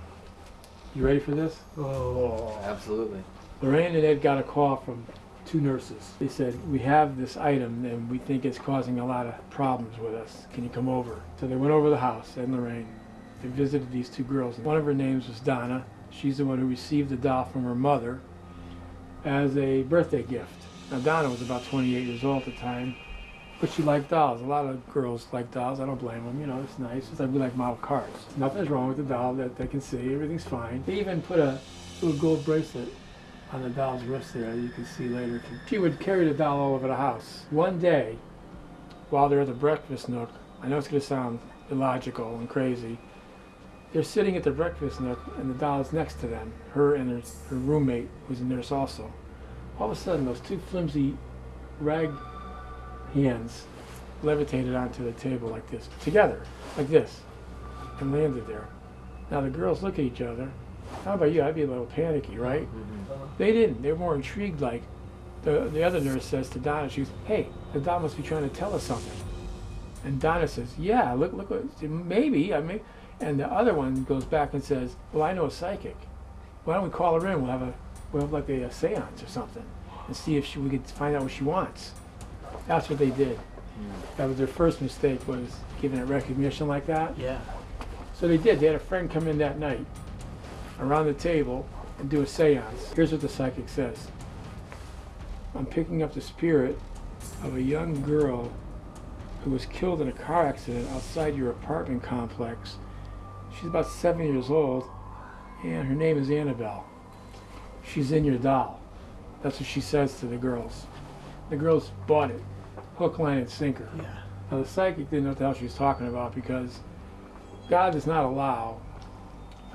You ready for this? Oh. Absolutely. Lorraine and Ed got a call from two nurses. They said, We have this item and we think it's causing a lot of problems with us. Can you come over? So they went over the house, Ed and Lorraine. They visited these two girls. One of her names was Donna. She's the one who received the doll from her mother as a birthday gift. Now, Donna was about 28 years old at the time, but she liked dolls. A lot of girls like dolls. I don't blame them. You know, it's nice. It's like we like model cars. Nothing's wrong with the doll that they can see. Everything's fine. They even put a little gold bracelet on the doll's wrist there. You can see later. She would carry the doll all over the house. One day, while they're at the breakfast nook, I know it's going to sound illogical and crazy. They're sitting at the breakfast nook, and the doll is next to them. Her and her, her roommate, who's a nurse also. All of a sudden, those two flimsy rag hands levitated onto the table like this, together, like this, and landed there. Now the girls look at each other. How about you? I'd be a little panicky, right? Mm-hmm. They didn't. They were more intrigued. Like the the other nurse says to Donna, she goes, "Hey, the doll must be trying to tell us something." And Donna says, yeah, look, look, maybe, I mean, and the other one goes back and says, well, I know a psychic. Why don't we call her in? We'll have a, we'll have like a, a seance or something and see if she, we could find out what she wants. That's what they did. Hmm. That was their first mistake was giving it recognition like that. Yeah. So they did. They had a friend come in that night around the table and do a seance. Here's what the psychic says I'm picking up the spirit of a young girl who was killed in a car accident outside your apartment complex. She's about seven years old, and her name is Annabelle. She's in your doll. That's what she says to the girls. The girls bought it, hook, line, and sinker. Yeah. Now the psychic didn't know what the hell she was talking about because God does not allow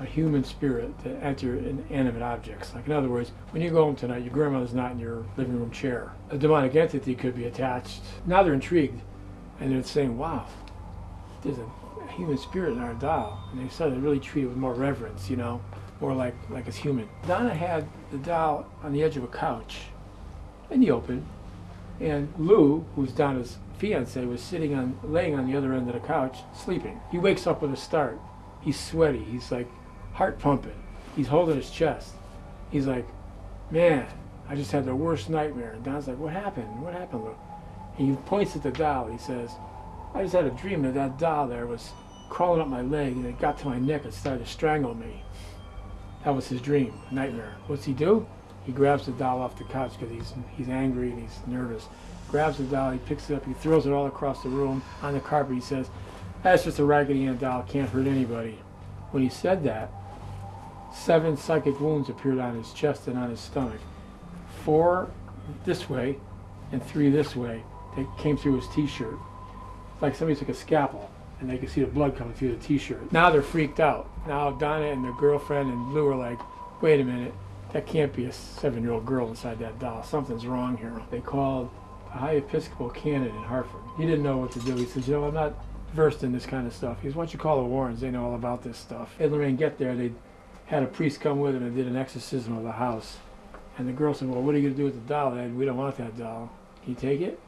a human spirit to enter inanimate objects. Like in other words, when you go home tonight, your grandmother's not in your living room chair. A demonic entity could be attached. Now they're intrigued, and they're saying, "Wow, there's a human spirit in our doll." And they started to really treat it with more reverence, you know, more like like it's human. Donna had the doll on the edge of a couch in the open, and Lou, who's Donna's fiance, was sitting on, laying on the other end of the couch, sleeping. He wakes up with a start. He's sweaty. He's like heart pumping. He's holding his chest. He's like, man, I just had the worst nightmare. And Donna's like, what happened? What happened, Lou? And he points at the doll. He says, I just had a dream that that doll there was crawling up my leg and it got to my neck and started to strangle me. That was his dream, nightmare. What's he do? He grabs the doll off the couch because he's he's angry and he's nervous. Grabs the doll, he picks it up, he throws it all across the room on the carpet. He says, "That's just a Raggedy Ann doll. Can't hurt anybody." When he said that, seven psychic wounds appeared on his chest and on his stomach. Four this way, and three this way. They came through his T-shirt. Like somebody took a scalpel and they could see the blood coming through the T-shirt. Now they're freaked out. Now Donna and their girlfriend and Lou are like, "Wait a minute." That can't be a seven-year-old girl inside that doll. Something's wrong here. They called a high Episcopal canon in Hartford. He didn't know what to do. He said, you know, I'm not versed in this kind of stuff. He says, why don't you call the Warrens? They know all about this stuff. Ed Lorraine get there. They had a priest come with them and did an exorcism of the house. And the girl said, well, what are you going to do with the doll, Ed? We don't want that doll. Can you take it?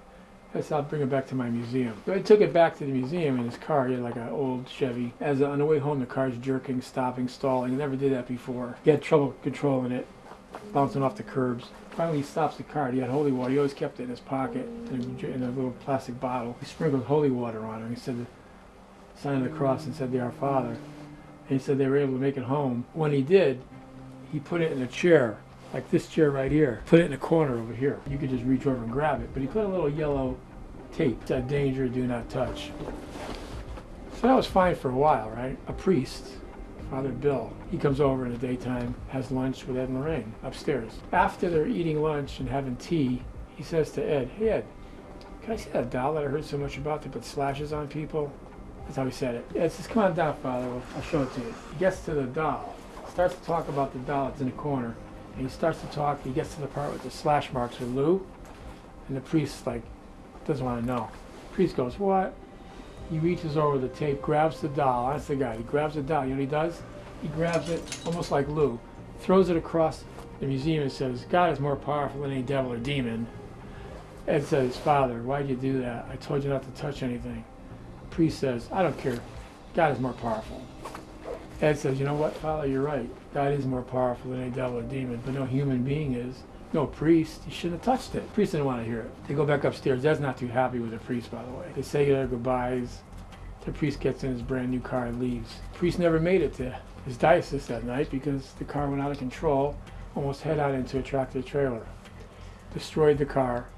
I said, I'll bring it back to my museum. So I took it back to the museum in his car. He had like an old Chevy. As on the way home, the car's jerking, stopping, stalling. He never did that before. He had trouble controlling it, bouncing off the curbs. Finally, he stops the car. He had holy water. He always kept it in his pocket in a, in a little plastic bottle. He sprinkled holy water on it. He said the sign of the cross and said, "The Our Father." And he said they were able to make it home. When he did, he put it in a chair, like this chair right here. Put it in a corner over here. You could just reach over and grab it. But he put a little yellow tape that danger, do not touch. So that was fine for a while, right? A priest, Father Bill, he comes over in the daytime, has lunch with Ed and Lorraine upstairs. After they're eating lunch and having tea, he says to Ed, Hey Ed, can I see that doll that I heard so much about that put slashes on people? That's how he said it. Ed says, Come on down, Father, I'll show it to you. He gets to the doll, starts to talk about the doll that's in the corner, and he starts to talk, he gets to the part with the slash marks with Lou, and the priest, like, doesn't want to know. priest goes, What? He reaches over the tape, grabs the doll. That's the guy. He grabs the doll. You know what he does? He grabs it, almost like Lou, throws it across the museum and says, God is more powerful than any devil or demon. Ed says, Father, why'd you do that? I told you not to touch anything. Priest says, I don't care. God is more powerful. Ed says, You know what, Father, you're right. God is more powerful than any devil or demon, but no human being is. No priest. He shouldn't have touched it. Priest didn't want to hear it. They go back upstairs. Ed's not too happy with the priest, by the way. They say their goodbyes. The priest gets in his brand new car and leaves. Priest never made it to his diocese that night because the car went out of control, almost head on into a tractor trailer. Destroyed the car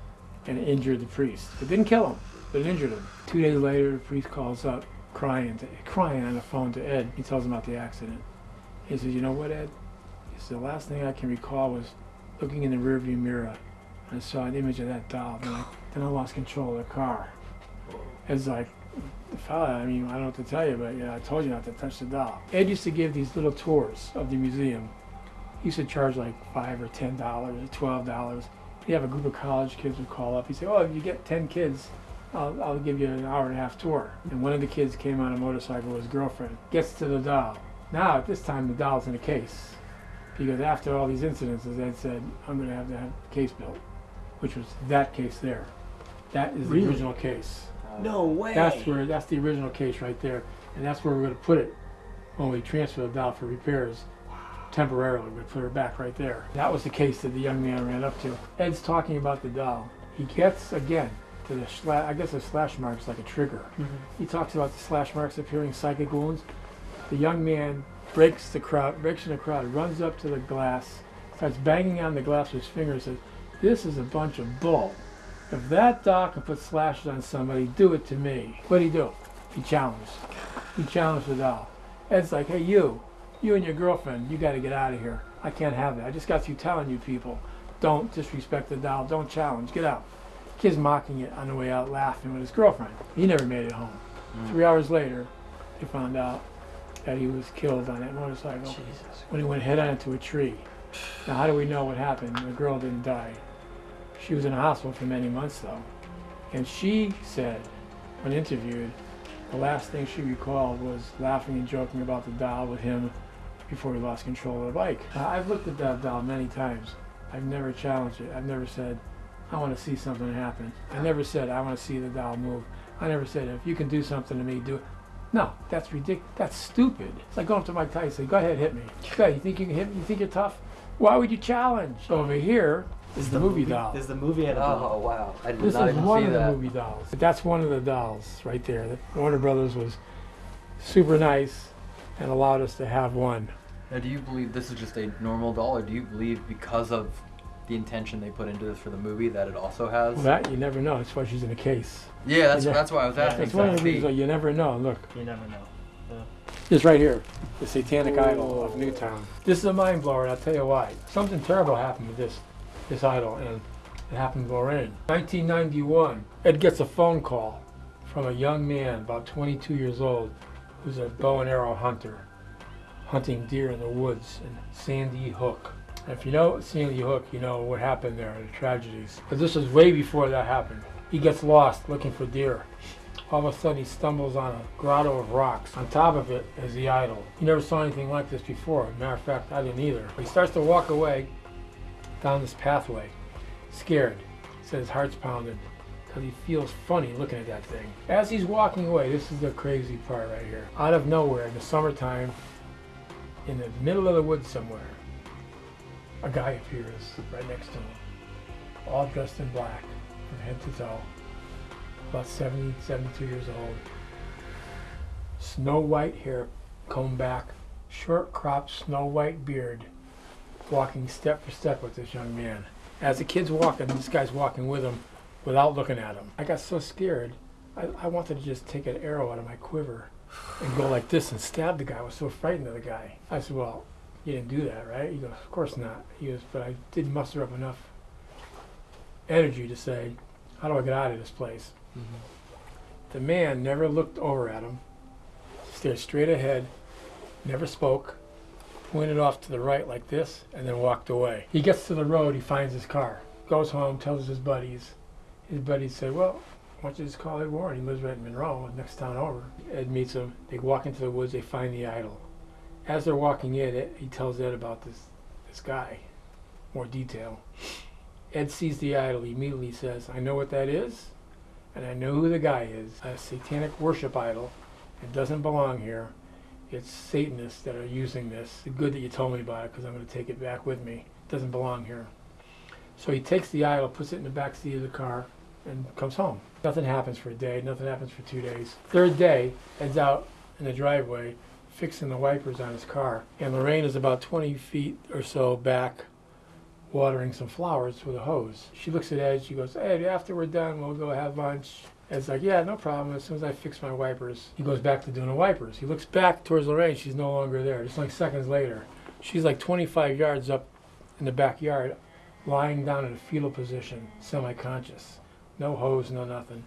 and injured the priest. It didn't kill him, but it injured him. Two days later, the priest calls up crying, to, crying on the phone to Ed. He tells him about the accident. He says, you know what, Ed? He says, the last thing I can recall was looking in the rearview mirror. I saw an image of that doll. Then I, then I lost control of the car. Ed's like, fella, I mean, I don't know what to tell you, but yeah, I told you not to touch the doll. Ed used to give these little tours of the museum. He used to charge like five or ten dollars or twelve dollars. He'd have a group of college kids would call up. He'd say, "Oh, if you get ten kids, I'll, I'll give you an hour and a half tour." And one of the kids came on a motorcycle with his girlfriend. Gets to the doll. Now at this time, the doll's in a case because after all these incidents, as Ed said, "I'm going to have to have a case built," which was that case there. That is the Really? original case. No way. That's where that's the original case right there, and that's where we're going to put it when we transfer the doll for repairs temporarily. we're going to put her back right there. That was the case that the young man ran up to. Ed's talking about the doll. He gets again to the slash. I guess the slash marks like a trigger. Mm-hmm. He talks about the slash marks appearing psychic wounds. The young man breaks the crowd, breaks in the crowd, runs up to the glass, starts banging on the glass with his fingers, says, "This is a bunch of bull. If that doll can put slashes on somebody, do it to me." What'd he do? He challenged. He challenged the doll. Ed's like, "Hey, you, you and your girlfriend, you got to get out of here. I can't have it. I just got through telling you people, don't disrespect the doll, don't challenge, get out." Kid's mocking it on the way out, laughing with his girlfriend. He never made it home. Mm. Three hours later, they found out that he was killed on that motorcycle when he went head on into a tree. Now, how do we know what happened? The girl didn't die. She was in a hospital for many months, though. And she said, when interviewed, the last thing she recalled was laughing and joking about the doll with him before he lost control of the bike. Now, I've looked at that doll many times. I've never challenged it. I've never said, I want to see something happen. I never said, I want to see the doll move. I never said, if you can do something to me, do it. No, that's ridiculous. That's stupid. It's like going up to Mike Tyson, say, go ahead, hit me. Go ahead, you think you can hit me? You think you're tough? Why would you challenge? Over here is the, movie, doll. Is the movie at Oh wow! I did This not is even one see of the movie dolls. That's one of the dolls right there. That Warner Brothers was super nice and allowed us to have one. Now, do you believe this is just a normal doll, or do you believe because of the intention they put into this for the movie that it also has? Well, that you never know. That's why she's in a case. Yeah, that's- Yeah. that's why I was asking That's one of the exactly. reasons. You never know. Look, You never know. Yeah. this right here, the Satanic Idol of Newtown. This is a mind blower, and I'll tell you why. Something terrible happened with this, this idol, and it happened to Lorraine. 1991, Ed gets a phone call from a young man, about 22 years old, who's a bow and arrow hunter, hunting deer in the woods in Sandy Hook. If you know Sandy Hook, you know what happened there, the tragedies. But this was way before that happened. He gets lost looking for deer. All of a sudden, he stumbles on a grotto of rocks. On top of it is the idol. He never saw anything like this before. Matter of fact, I didn't either. He starts to walk away down this pathway, scared. Said his heart's pounding because he feels funny looking at that thing. As he's walking away, this is the crazy part right here. Out of nowhere, in the summertime, in the middle of the woods somewhere, a guy appears right next to him, all dressed in black from head to toe about 70, 72 years old. Snow white hair combed back, short cropped snow white beard, walking step for step with this young man. As the kid's walking, this guy's walking with him without looking at him. I got so scared, I, I wanted to just take an arrow out of my quiver and go like this and stab the guy. I was so frightened of the guy. I said, Well, you didn't do that, right? He goes, Of course not. He goes, But I did muster up enough energy to say, How do I get out of this place? Mm-hmm. The man never looked over at him, stared straight ahead, never spoke, pointed off to the right like this, and then walked away. He gets to the road, he finds his car, goes home, tells his buddies. His buddies say, Well, why don't you just call Ed Warren? He lives right in Monroe, next town over. Ed meets him. They walk into the woods, they find the idol. As they're walking in, he tells Ed about this, this guy, more detail. Ed sees the idol, he immediately says, I know what that is and I know who the guy is. A satanic worship idol. It doesn't belong here. It's Satanists that are using this. It's good that you told me about it because I'm going to take it back with me. It doesn't belong here. So he takes the idol, puts it in the back seat of the car, and comes home. Nothing happens for a day. Nothing happens for two days. Third day, Ed's out in the driveway fixing the wipers on his car, and Lorraine is about 20 feet or so back watering some flowers with a hose. She looks at Ed, she goes, Ed, after we're done, we'll go have lunch. Ed's like, yeah, no problem. As soon as I fix my wipers, he goes back to doing the wipers. He looks back towards Lorraine. She's no longer there. Just like seconds later, she's like 25 yards up in the backyard, lying down in a fetal position, semi-conscious. No hose, no nothing.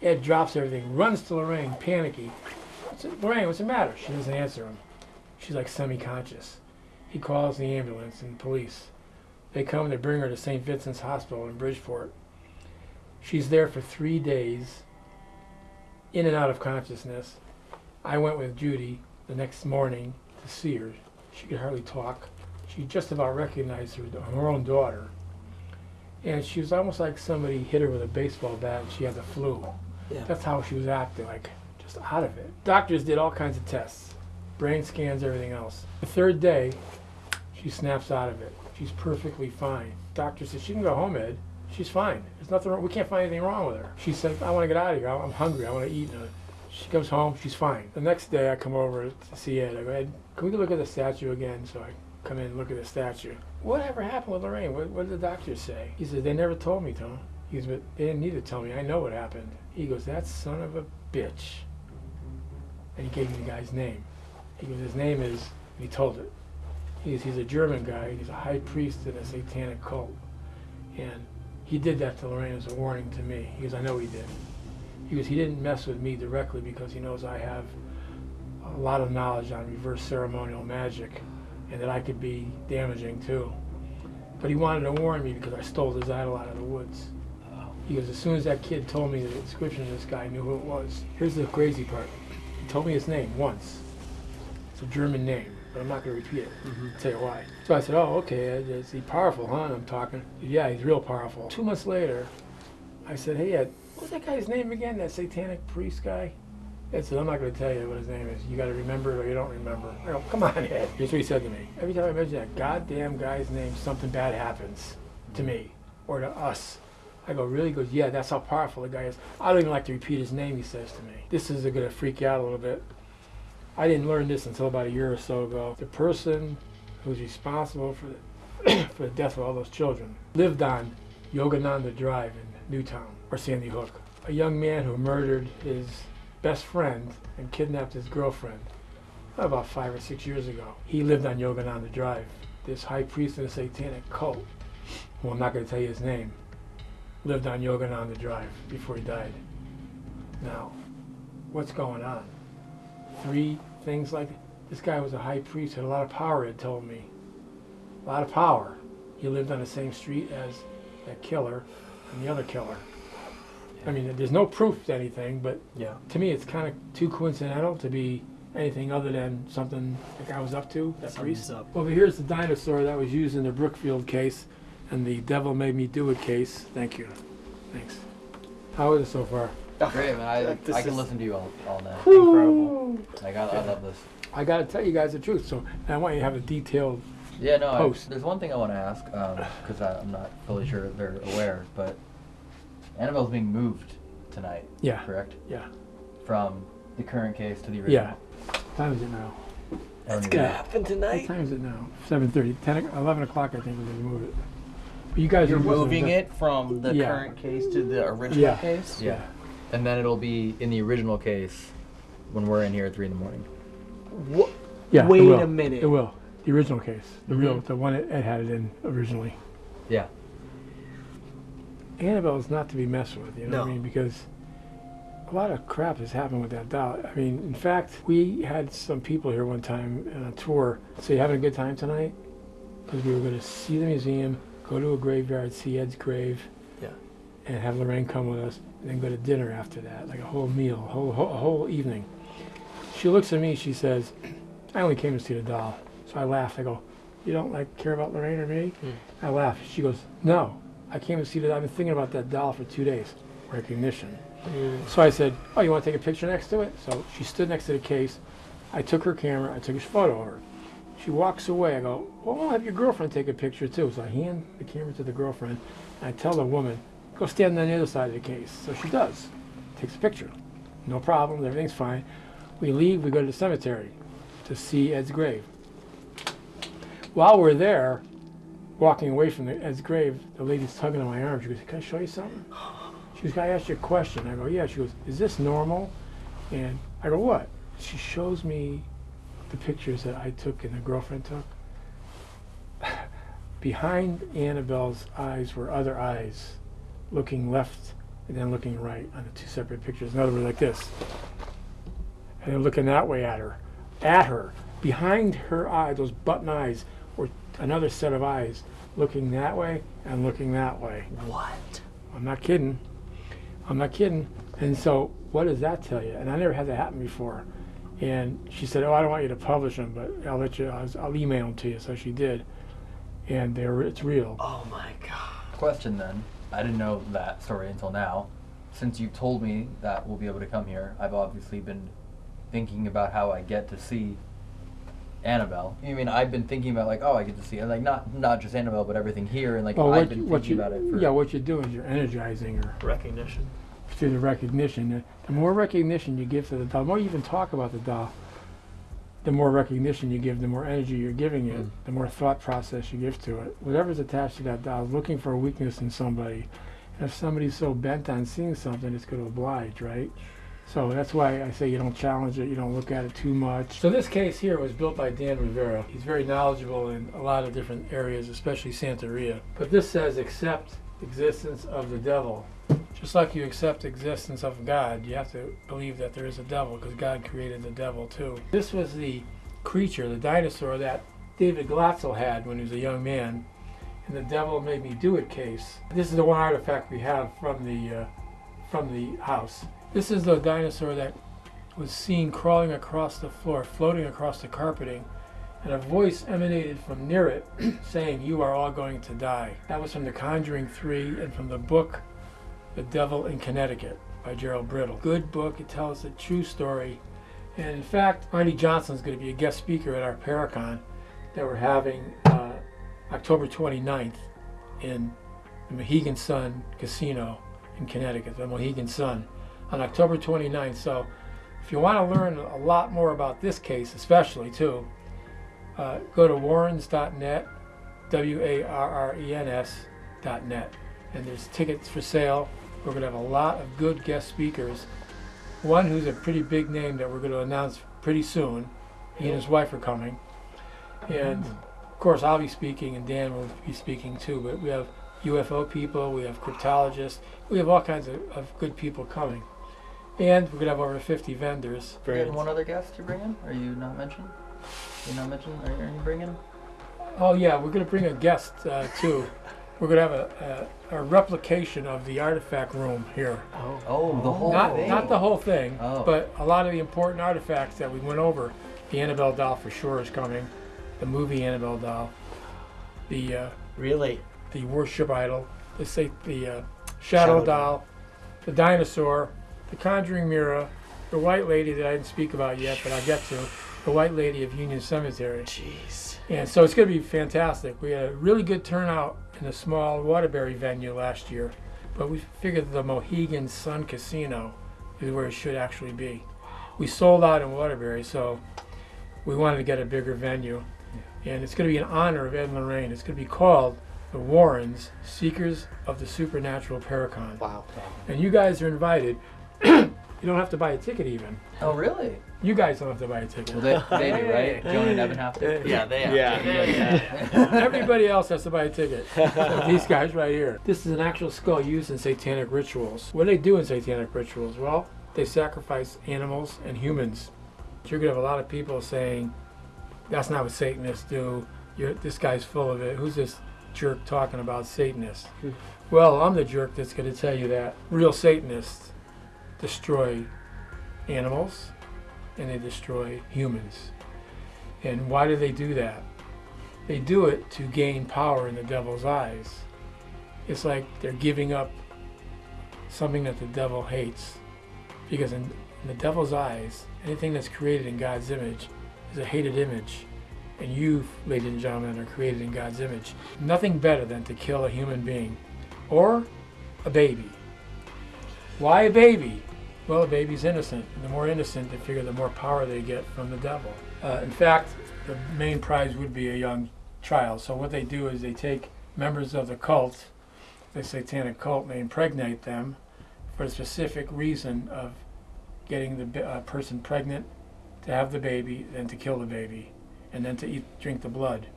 Ed drops everything, runs to Lorraine, panicky. What's it- Lorraine, what's the matter? She doesn't answer him. She's like semi-conscious. He calls the ambulance and police. They come, they bring her to St. Vincent's Hospital in Bridgeport. She's there for three days, in and out of consciousness. I went with Judy the next morning to see her. She could hardly talk. She just about recognized her, her own daughter. And she was almost like somebody hit her with a baseball bat and she had the flu. Yeah. That's how she was acting, like just out of it. Doctors did all kinds of tests, brain scans, everything else. The third day, she snaps out of it. She's perfectly fine. Doctor says she can go home, Ed. She's fine. There's nothing wrong. We can't find anything wrong with her. She said, I want to get out of here. I'm hungry. I want to eat. Uh, she comes home. She's fine. The next day, I come over to see Ed. I go, Ed, can we look at the statue again? So I come in and look at the statue. Whatever happened with Lorraine? What, what did the doctors say? He says, they never told me, Tom. He goes, but they didn't need to tell me. I know what happened. He goes, that son of a bitch. And he gave me the guy's name. He goes, his name is, he told it. He's, he's a German guy. He's a high priest in a satanic cult. And he did that to Lorraine as a warning to me. He goes, I know he did. He goes, he didn't mess with me directly because he knows I have a lot of knowledge on reverse ceremonial magic and that I could be damaging too. But he wanted to warn me because I stole his idol out of the woods. He goes, as soon as that kid told me the description of this guy, I knew who it was. Here's the crazy part. He told me his name once. It's a German name but I'm not going to repeat it. Mm-hmm. I'll tell you why. So I said, oh, okay, is he powerful, huh? And I'm talking. Yeah, he's real powerful. Two months later, I said, hey, Ed, what's that guy's name again, that satanic priest guy? Ed said, I'm not going to tell you what his name is. You got to remember it or you don't remember. I go, come on, Ed. Here's what he said to me. Every time I mention that goddamn guy's name, something bad happens to me or to us. I go, really? He goes, yeah, that's how powerful the guy is. I don't even like to repeat his name, he says to me. This is going to freak you out a little bit. I didn't learn this until about a year or so ago. The person who's responsible for the, for the death of all those children lived on Yogananda Drive in Newtown or Sandy Hook. A young man who murdered his best friend and kidnapped his girlfriend about five or six years ago. He lived on Yogananda Drive. This high priest in a satanic cult, who I'm not going to tell you his name, lived on Yogananda Drive before he died. Now, what's going on? three things like this guy was a high priest, had a lot of power, had told me. A lot of power. He lived on the same street as that killer and the other killer. I mean, there's no proof to anything, but yeah. to me, it's kind of too coincidental to be anything other than something the guy was up to, that priest. Up. But here's the dinosaur that was used in the Brookfield case and the Devil Made Me Do It case. Thank you. Thanks. How is it so far? Great, man. I, I can listen to you all, all night. Incredible. Like, I, I love this. I got to tell you guys the truth, so I want you to have a detailed Yeah, no, I, there's one thing I want to ask, um, because I I'm not fully sure they're aware, but Annabelle's being moved tonight, Yeah. correct? Yeah. From the current case to the original. Yeah. What time is it now? That's gonna happen tonight. What time is it now? 7.30. 10, o- 11 o'clock, I think, we're going to move it. But you guys You're are moving it from the Yeah. current case to the original Yeah. case? Yeah. And then it'll be in the original case when we're in here at 3 in the morning. What? Yeah, Wait a minute. It will. The original case. The real, Mhm. the one it, it had it in originally. Yeah. Annabelle is not to be messed with, you know what I No. mean? Because a lot of crap has happened with that doll. I mean, in fact, we had some people here one time on a tour say, You having a good time tonight? Because we were going to see the museum, go to a graveyard, see Ed's grave, Yeah. and have Lorraine come with us, and then go to dinner after that, like a whole meal, a whole, whole, a whole evening. She looks at me, she says, I only came to see the doll. So I laugh. I go, you don't like care about Lorraine or me? Hmm. I laugh. She goes, no, I came to see that. I've been thinking about that doll for two days. Recognition. Hmm. So I said, oh, you want to take a picture next to it? So she stood next to the case. I took her camera. I took a photo of her. She walks away. I go, well, I'll have your girlfriend take a picture too. So I hand the camera to the girlfriend. And I tell the woman, go stand on the other side of the case. So she does. Takes a picture. No problem. Everything's fine. We leave. We go to the cemetery to see Ed's grave. While we're there, walking away from the, Ed's grave, the lady's tugging on my arm. She goes, can I show you something? She goes, can I ask you a question? I go, yeah. She goes, is this normal? And I go, what? She shows me the pictures that I took and the girlfriend took. Behind Annabelle's eyes were other eyes, looking left and then looking right on the two separate pictures. In other words, like this. And then looking that way at her. At her. Behind her eye, those button eyes, were another set of eyes looking that way and looking that way. What? I'm not kidding. I'm not kidding. And so, what does that tell you? And I never had that happen before. And she said, "Oh, I don't want you to publish them, but I'll let you. I'll, I'll email them to you." So she did, and they're it's real. Oh my god. Question then. I didn't know that story until now. since you've told me that we'll be able to come here, I've obviously been thinking about how I get to see Annabelle. I mean, I've been thinking about like, oh, I get to see, and like not not just Annabelle, but everything here, and like Well, I've been you- thinking you, about it. For, yeah, what you're doing is you're energizing her Recognition. Through the recognition. The more recognition you give to the doll, the more you even talk about the doll, the more recognition you give, the more energy you're giving it, mm. the more thought process you give to it. Whatever's attached to that doll is looking for a weakness in somebody. And if somebody's so bent on seeing something, it's going to oblige, right? So that's why I say you don't challenge it, you don't look at it too much. So this case here was built by Dan Rivera. He's very knowledgeable in a lot of different areas, especially Santeria. But this says accept existence of the devil. Just like you accept existence of God, you have to believe that there is a devil because God created the devil too. This was the creature, the dinosaur that David Glatzel had when he was a young man in the devil made me do it case. This is the one artifact we have from the uh, from the house. This is the dinosaur that was seen crawling across the floor, floating across the carpeting, and a voice emanated from near it saying, You are all going to die. That was from The Conjuring 3 and from the book The Devil in Connecticut by Gerald Brittle. Good book, it tells a true story. And in fact, Arnie Johnson is going to be a guest speaker at our Paracon that we're having uh, October 29th in the Mohegan Sun Casino in Connecticut, the Mohegan Sun, on October 29th. So if you want to learn a lot more about this case, especially too, uh, go to warrens.net, W A R R E N S.net. And there's tickets for sale. We're going to have a lot of good guest speakers. One who's a pretty big name that we're going to announce pretty soon. He and his wife are coming. And of course, I'll be speaking, and Dan will be speaking too. But we have UFO people, we have cryptologists, we have all kinds of, of good people coming. And we're going to have over 50 vendors. You had one other guest to bring in? Are you not mentioned? You not mentioned? Are you, are you bringing? Oh yeah, we're going to bring a guest uh, too. We're going to have a, a, a replication of the artifact room here. Oh, Oh, the whole Not, thing. not the whole thing, Oh. but a lot of the important artifacts that we went over. The Annabelle doll for sure is coming. The movie Annabelle doll. The uh, Really? the worship idol. The say the uh, shadow, Shadow doll. The dinosaur. The conjuring mirror. The white lady that I didn't speak about yet, but I'll get to. The white lady of Union Cemetery. Jeez. And so it's going to be fantastic. We had a really good turnout in a small Waterbury venue last year, but we figured the Mohegan Sun Casino is where it should actually be. We sold out in Waterbury, so we wanted to get a bigger venue. And it's going to be in honor of Ed and Lorraine. It's going to be called the Warrens Seekers of the Supernatural Paracon. Wow. And you guys are invited. you don't have to buy a ticket even. Oh, really? You guys don't have to buy a ticket. Well, they, they do, right? Joan and Evan have to. Yeah, they have. Yeah. Everybody else has to buy a ticket. These guys right here. This is an actual skull used in satanic rituals. What do they do in satanic rituals? Well, they sacrifice animals and humans. You're gonna have a lot of people saying, "That's not what Satanists do. You're, this guy's full of it. Who's this jerk talking about Satanists?" Hmm. well, I'm the jerk that's gonna tell you that real Satanists destroy animals and they destroy humans. And why do they do that? They do it to gain power in the devil's eyes. It's like they're giving up something that the devil hates. Because in, in the devil's eyes, anything that's created in God's image is a hated image. And you, ladies and gentlemen, are created in God's image. Nothing better than to kill a human being or a baby. Why a baby? Well, a baby's innocent. The more innocent, they figure the more power they get from the devil. Uh, in fact, the main prize would be a young child. So what they do is they take members of the cult, the satanic cult, and they impregnate them for the specific reason of getting the uh, person pregnant, to have the baby, then to kill the baby, and then to eat, drink the blood,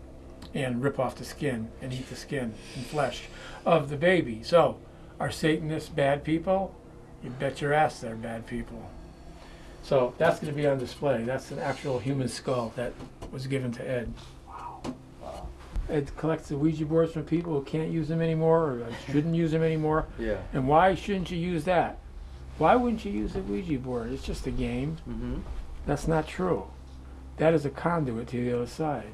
and rip off the skin and eat the skin and flesh of the baby. So, are Satanists bad people? You bet your ass they're bad people. So that's going to be on display. That's an actual human skull that was given to Ed. Wow. Ed collects the Ouija boards from people who can't use them anymore or shouldn't use them anymore. Yeah. And why shouldn't you use that? Why wouldn't you use a Ouija board? It's just a game. Mm-hmm. That's not true. That is a conduit to the other side.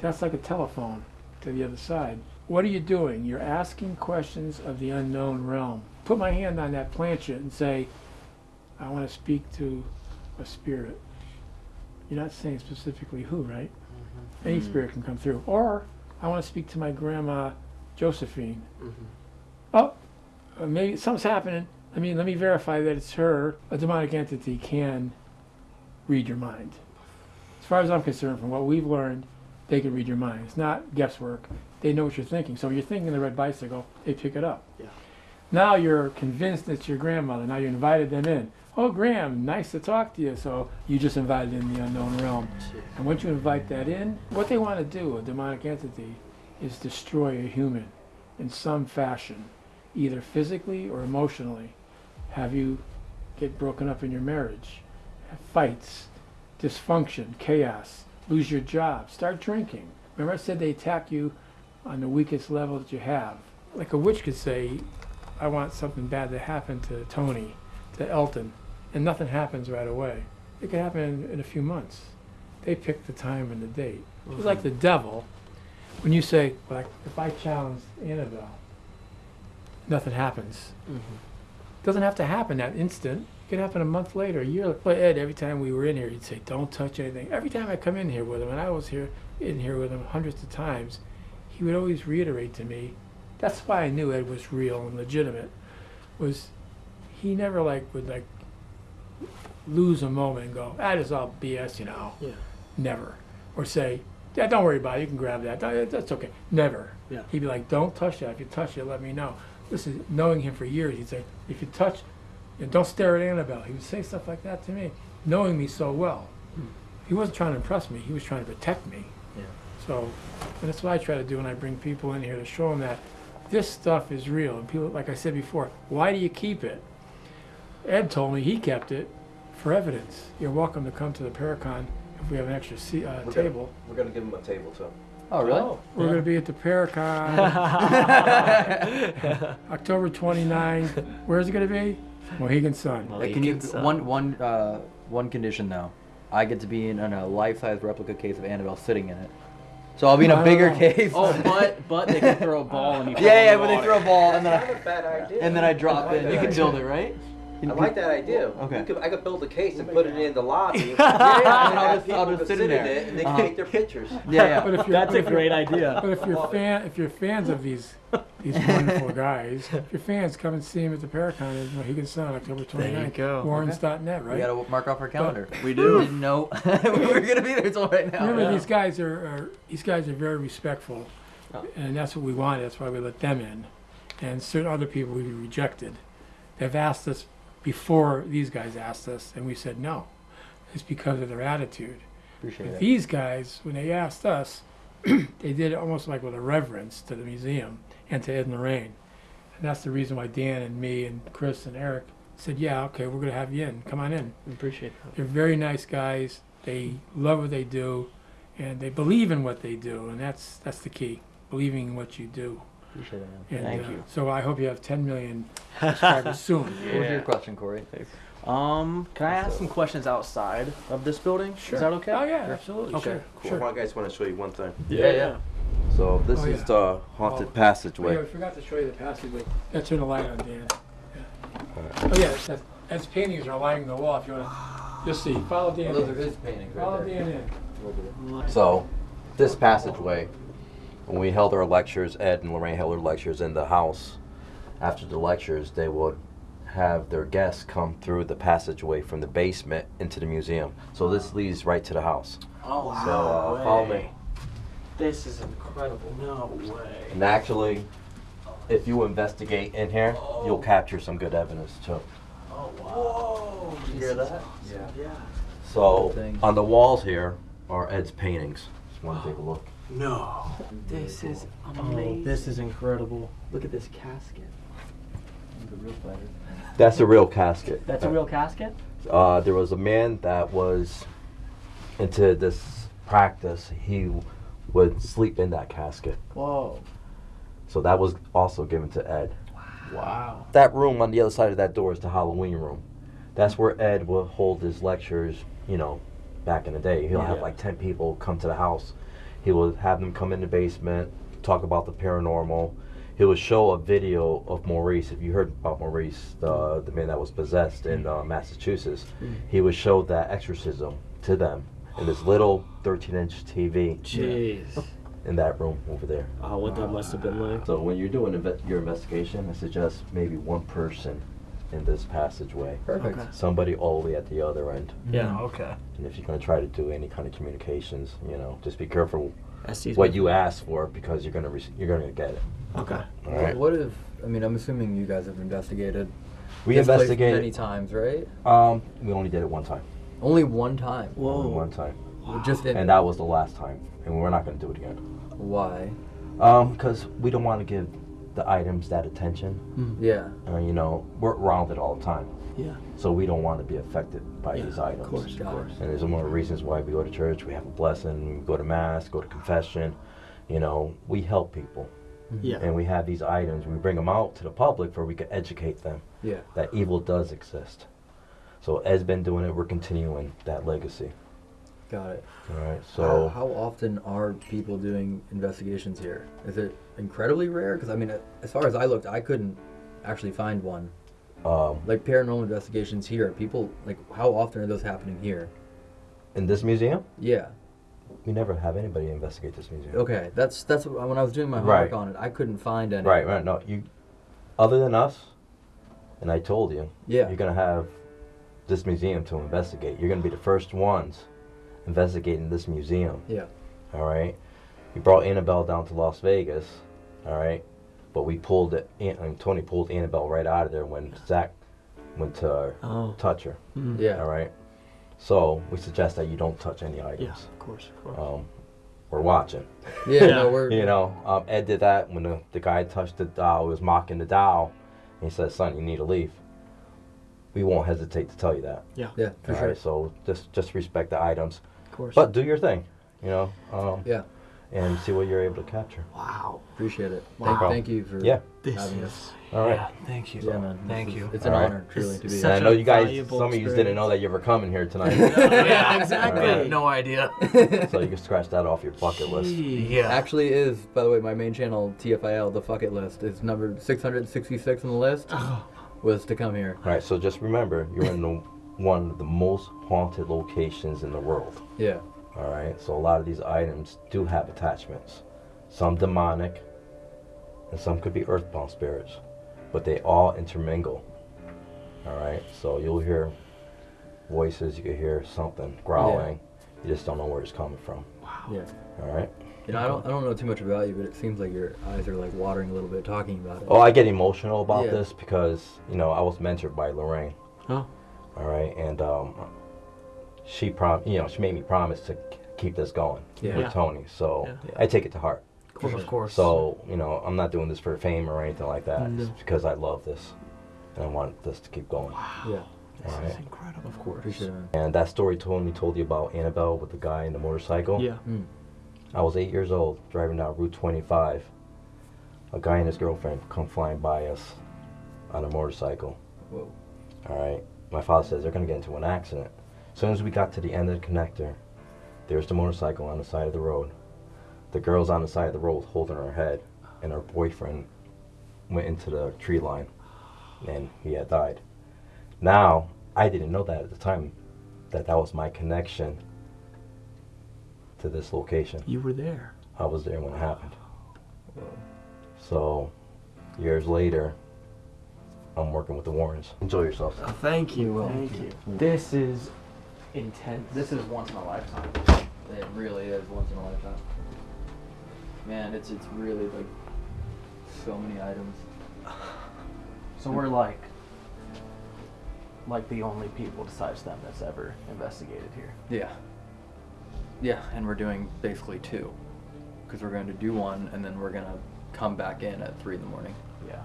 That's like a telephone to the other side. what are you doing? You're asking questions of the unknown realm. Put my hand on that planchette and say, I want to speak to a spirit. You're not saying specifically who, right? Any spirit can come through. Or I want to speak to my grandma Josephine. Oh, uh, maybe something's happening. I mean, let me verify that it's her. A demonic entity can read your mind. As far as I'm concerned, from what we've learned, they can read your mind. It's not guesswork. They know what you're thinking. So when you're thinking the red bicycle, they pick it up. Yeah. Now you're convinced it's your grandmother. Now you invited them in. Oh, Graham, nice to talk to you. So you just invited in the unknown realm. And once you invite that in, what they want to do, a demonic entity, is destroy a human in some fashion, either physically or emotionally. Have you get broken up in your marriage, fights, dysfunction, chaos, lose your job, start drinking. Remember I said they attack you on the weakest level that you have. Like a witch could say, I want something bad to happen to Tony, to Elton, and nothing happens right away. It could happen in, in a few months. They pick the time and the date. It's like the devil. When you say, like, if I challenge Annabelle, nothing happens. Mm-hmm. Doesn't have to happen that instant. It could happen a month later, a year. later. Ed, every time we were in here, he'd say, "Don't touch anything." Every time I come in here with him, and I was here in here with him hundreds of times, he would always reiterate to me. That's why I knew Ed was real and legitimate. Was he never like would like lose a moment and go, ah, "That is all BS," you know? Yeah. Never. Or say, "Yeah, don't worry about it. You can grab that. That- That's okay." Never. Yeah. He'd be like, "Don't touch that. If you touch it, let me know." This is knowing him for years, he'd say, "If you touch, you know, don't stare at Annabelle." He would say stuff like that to me, knowing me so well. Hmm. He wasn't trying to impress me. He was trying to protect me. Yeah. So, and that's what I try to do when I bring people in here to show them that this stuff is real. And people, like I said before, why do you keep it? Ed told me he kept it for evidence. You're welcome to come to the Paracon if we have an extra seat, uh, We're table. Gonna, we're gonna give him a table too. Oh, really? We're going to be at the Paracon October 29. Where's it going to be? Mohegan Sun. Uh, can you one one uh, one condition though? I get to be in, in a life-size replica case of Annabelle sitting in it. So I'll be in a bigger know. case. Oh, but but they can throw a ball and you. yeah, yeah, in but they throw a ball and then I, not a and then I drop I in. You can build it, right? I like that idea. Okay. Could, I could build a case and put it in the lobby. Yeah, yeah, and I'll have just- people I'll just could sit in sit there. it and they Uh-huh. can take their pictures. Yeah, yeah. But if you're, That's a great idea. But if you're fan, if you're fans of these these wonderful guys, if you're fans, come and see him at the Paracon in Mohegan Sun, October 29th. go. Warrens.net, We right? We gotta mark off our calendar. We do. Didn't know we were gonna be there until right now. Remember, Yeah. these guys are, are these guys are very respectful, Oh. and that's what we wanted. That's why we let them in, and certain other people we rejected. They've asked us before these guys asked us, and we said no. It's because of their attitude. Appreciate But these guys, when they asked us, they did it almost like with a reverence to the museum and to Ed and Lorraine. And that's the reason why Dan and me and Chris and Eric said, yeah, okay, we're going to have you in. Come on in. We appreciate that. They're very nice guys. They love what they do, and they believe in what they do, and that's that's the key. Believing in what you do. Appreciate it, man. And, Thank uh, you. So I hope you have 10 million subscribers soon. What was your question, Corey? Um, can I ask some questions outside of this building? Sure. Is that okay? Oh yeah, absolutely. Okay, Sure. Cool. Sure. I guys want to show you one thing. Yeah, yeah. So this Oh, is yeah. the haunted Oh. passageway. Oh, yeah, we forgot to show you the passageway. Yeah, turn the light on, Dan. Yeah. Oh yeah, that's, that's paintings are lining the wall. If you want to, just see. Follow Dan. Those are his paintings Follow right there. Dan in. So, this passageway, when we held our lectures, Ed and Lorraine held their lectures in the house. After the lectures, they would have their guests come through the passageway from the basement into the museum. So this leads right to the house. Oh, So uh, follow me. This is incredible. No way. And actually, if you investigate in here, you'll capture some good evidence too. Oh, wow. Whoa. You hear that? Yeah. Yeah. So on the walls here are Ed's paintings. Just want to take a look. No. This is amazing. Oh, this is incredible. Look at this casket. The real spider. That's a real casket. That's a real casket? Uh, there was a man that was into this practice. He would sleep in that casket. Whoa. So that was also given to Ed. Wow. That room on the other side of that door is the Halloween room. That's where Ed would hold his lectures, you know, back in the day. He'll have like 10 people come to the house. He would have them come in the basement, talk about the paranormal. He would show a video of Maurice. If you heard about Maurice, the the man that was possessed in uh, Massachusetts, he would show that exorcism to them in this little 13-inch TV Jeez. in that room over there. Oh, what that must have been like. So when you're doing inve- your investigation, I suggest maybe one person in this passageway. Perfect. Okay. Somebody all the way at the other end. Yeah, okay. And if you're going to try to do any kind of communications, you know, just be careful what you ask for because you're going to re- you're going to get it. Okay. All right. What if? I mean, I'm assuming you guys have investigated. We this place investigated- many times, right? Um, we only did it one time. Only one time. Only one time. Just in, And that was the last time, and we're not going to do it again. why? Um, because we don't want to give the items that attention. Yeah. Uh, you know, we're around it all the time. Yeah. So we don't want to be affected by Yeah, these of items. course, of course. And there's more reasons why we go to church. We have a blessing. We go to mass. Go to confession. You know, we help people. Yeah. And we have these items. We bring them out to the public where we can educate them Yeah. that evil does exist. So Ed's been doing it. We're continuing that legacy. Got it. All right. How, So how often are people doing investigations here? Is it incredibly rare? Because I mean, as far as I looked, I couldn't actually find one. um, Like paranormal investigations here, people like how often are those happening here? in this museum, Yeah. we never have anybody investigate this museum. Okay, that's that's what, when I was doing my homework Right. on it, I couldn't find any. Right, right. No, you. Other than us, and I told you, Yeah. you're gonna have this museum to investigate. You're gonna be the first ones investigating this museum. Yeah. All right. We brought Annabelle down to Las Vegas. All right. But we pulled it. An- and Tony pulled Annabelle right out of there when Zach went to Oh. touch her. Mm. Yeah. All right. So we suggest that you don't touch any items. Yeah, of course, of course. Um, we're watching. Yeah, no, we're You know, um, Ed did that when the, the guy touched the doll, he was mocking the doll. And he said, son, you need to leave. We won't hesitate to tell you that. Yeah. Yeah, for All sure. right, so just just respect the items. Of course. But do your thing, you know. Um, Yeah. And see what you're able to capture. Wow. Appreciate it. Wow. Thank, thank you for Yeah. This having is. us. All right. Yeah, thank you. Yeah, man. Thank is- you. It's an All right. honor, truly, It's to be here. I know you guys, some of you didn't know that you were coming here tonight. yeah, exactly. right. No idea. so you can scratch that off your bucket list. Yeah. Actually, is by the way, my main channel TFIL, the fuck it list, is number 666 on the list. Was to come here. All right, so just remember, you're in the, one of the most haunted locations in the world. Yeah. All right, so a lot of these items do have attachments. Some demonic, and some could be earthbound spirits, but they all intermingle. All right, so you'll hear voices, you can hear something growling. Yeah. You just don't know where it's coming from. Wow. Yeah. All right. You know, I don't, I don't know too much about you, but it seems like your eyes are like watering a little bit talking about it. Oh, I get emotional about Yeah. this because you know I was mentored by Lorraine. Oh. All right, and um, she prom, you know, she made me promise to keep this going Yeah. with Yeah. Tony. So Yeah. I take it to heart. Of course, of course. So you know, I'm not doing this for fame or anything like that. No. It's because I love this, and I want this to keep going. Yeah. this All is incredible. Of course. Appreciate. And that story Tony told me told you about Annabelle with the guy in the motorcycle. Yeah. Mm. I was eight years old, driving down Route 25. A guy and his girlfriend come flying by us on a motorcycle. Whoa. All right. My father says they're going to get into an accident. As soon as we got to the end of the connector, there's the motorcycle on the side of the road. The girl's on the side of the road holding her head, and her boyfriend went into the tree line, and he had died. Now, I didn't know that at the time, that that was my connection to this location. You were there. I was there when it happened. So, years later, I'm working with the Warrens. Enjoy yourself. Oh, thank you. will. Thank you. This is intense. This is once in a lifetime. It really is once in a lifetime. Man, it's it's really like so many items. So we're like, like the only people besides them that's ever investigated here. Yeah. Yeah, and we're doing basically two, because we're going to do one and then we're gonna come back in at three in the morning. Yeah.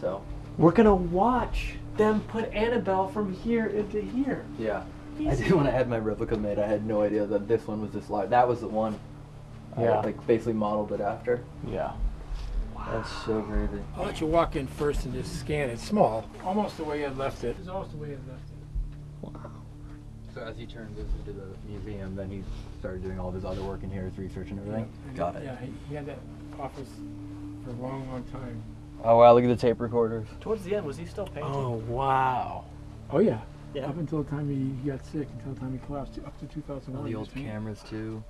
So We're gonna watch them put Annabelle from here into here. yeah, I did when I had my replica made. I had no idea that this one was this large. That was the one. Yeah. I like basically modeled it after. Yeah. Wow. That's so crazy. I'll let you walk in first and just scan it. Small, almost the way you left it. It's almost the way you left it. Wow. So as he turned this into the museum, then he started doing all of his other work in here, his research and everything. Got it. Yeah, he, he had that office for a long, long time. Oh wow, look at the tape recorders. Towards the end, was he still painting? Oh wow. Oh yeah. Yeah. Up until the time he got sick, until the time he collapsed, up to 2001. All the he old cameras too.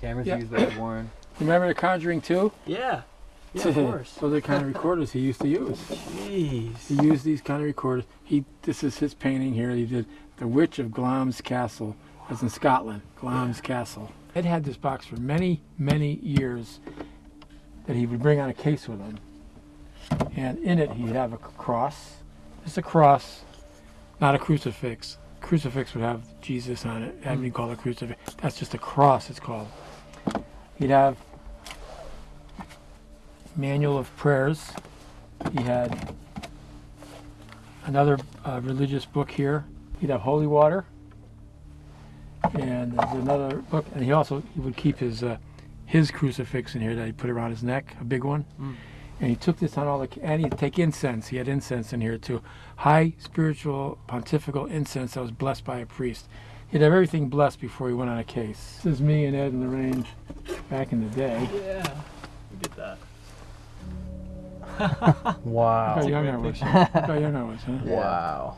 Cameras Yeah. used by Warren. Remember The Conjuring 2? Yeah. Yeah, of course. Those are the kind of recorders he used to use. Jeez. He used these kind of recorders. He this is his painting here. He did The Witch of Glamis Castle. That's in Scotland. Glamis Castle. Ed had this box for many, many years that he would bring on a case with him. And in it he'd have a cross. Just a cross, not a crucifix. Crucifix would have Jesus on it. That'd be called a crucifix. That's just a cross it's called. He'd have manual of prayers. He had another uh, religious book here. He'd have holy water, and there's another book. And he also he would keep his uh, his crucifix in here that he put around his neck, a big one. Mm. And he took this on all the and he'd take incense. He had incense in here too, high spiritual pontifical incense that was blessed by a priest. He'd have everything blessed before he went on a case. This is me and Ed in the range back in the day. Yeah. Look at that. Wow. Look how young I was. Look how young I was, huh? Wow.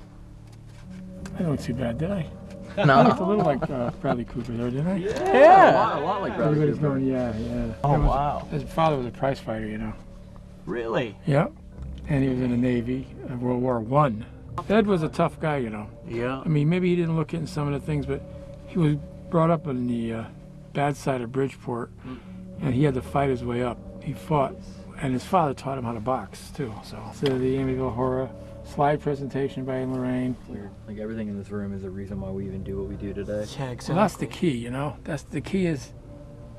I don't too bad, did I? No. I looked a little like uh, Bradley Cooper there, didn't I? Yeah. A lot, a lot like Bradley Everybody's Cooper. going, yeah, yeah. Oh, was- wow. His father was a prize fighter, you know. Really? Yeah. And he was in the Navy of World War One. Ed was a tough guy, you know. Yeah. I mean, maybe he didn't look into some of the things, but he was brought up on the uh, bad side of Bridgeport, and he had to fight his way up. He fought, and his father taught him how to box too. So, so the Amityville Horror slide presentation by Lorraine. Weird. Like everything in this room is the reason why we even do what we do today. Yeah, So that's the key, you know. That's the key is,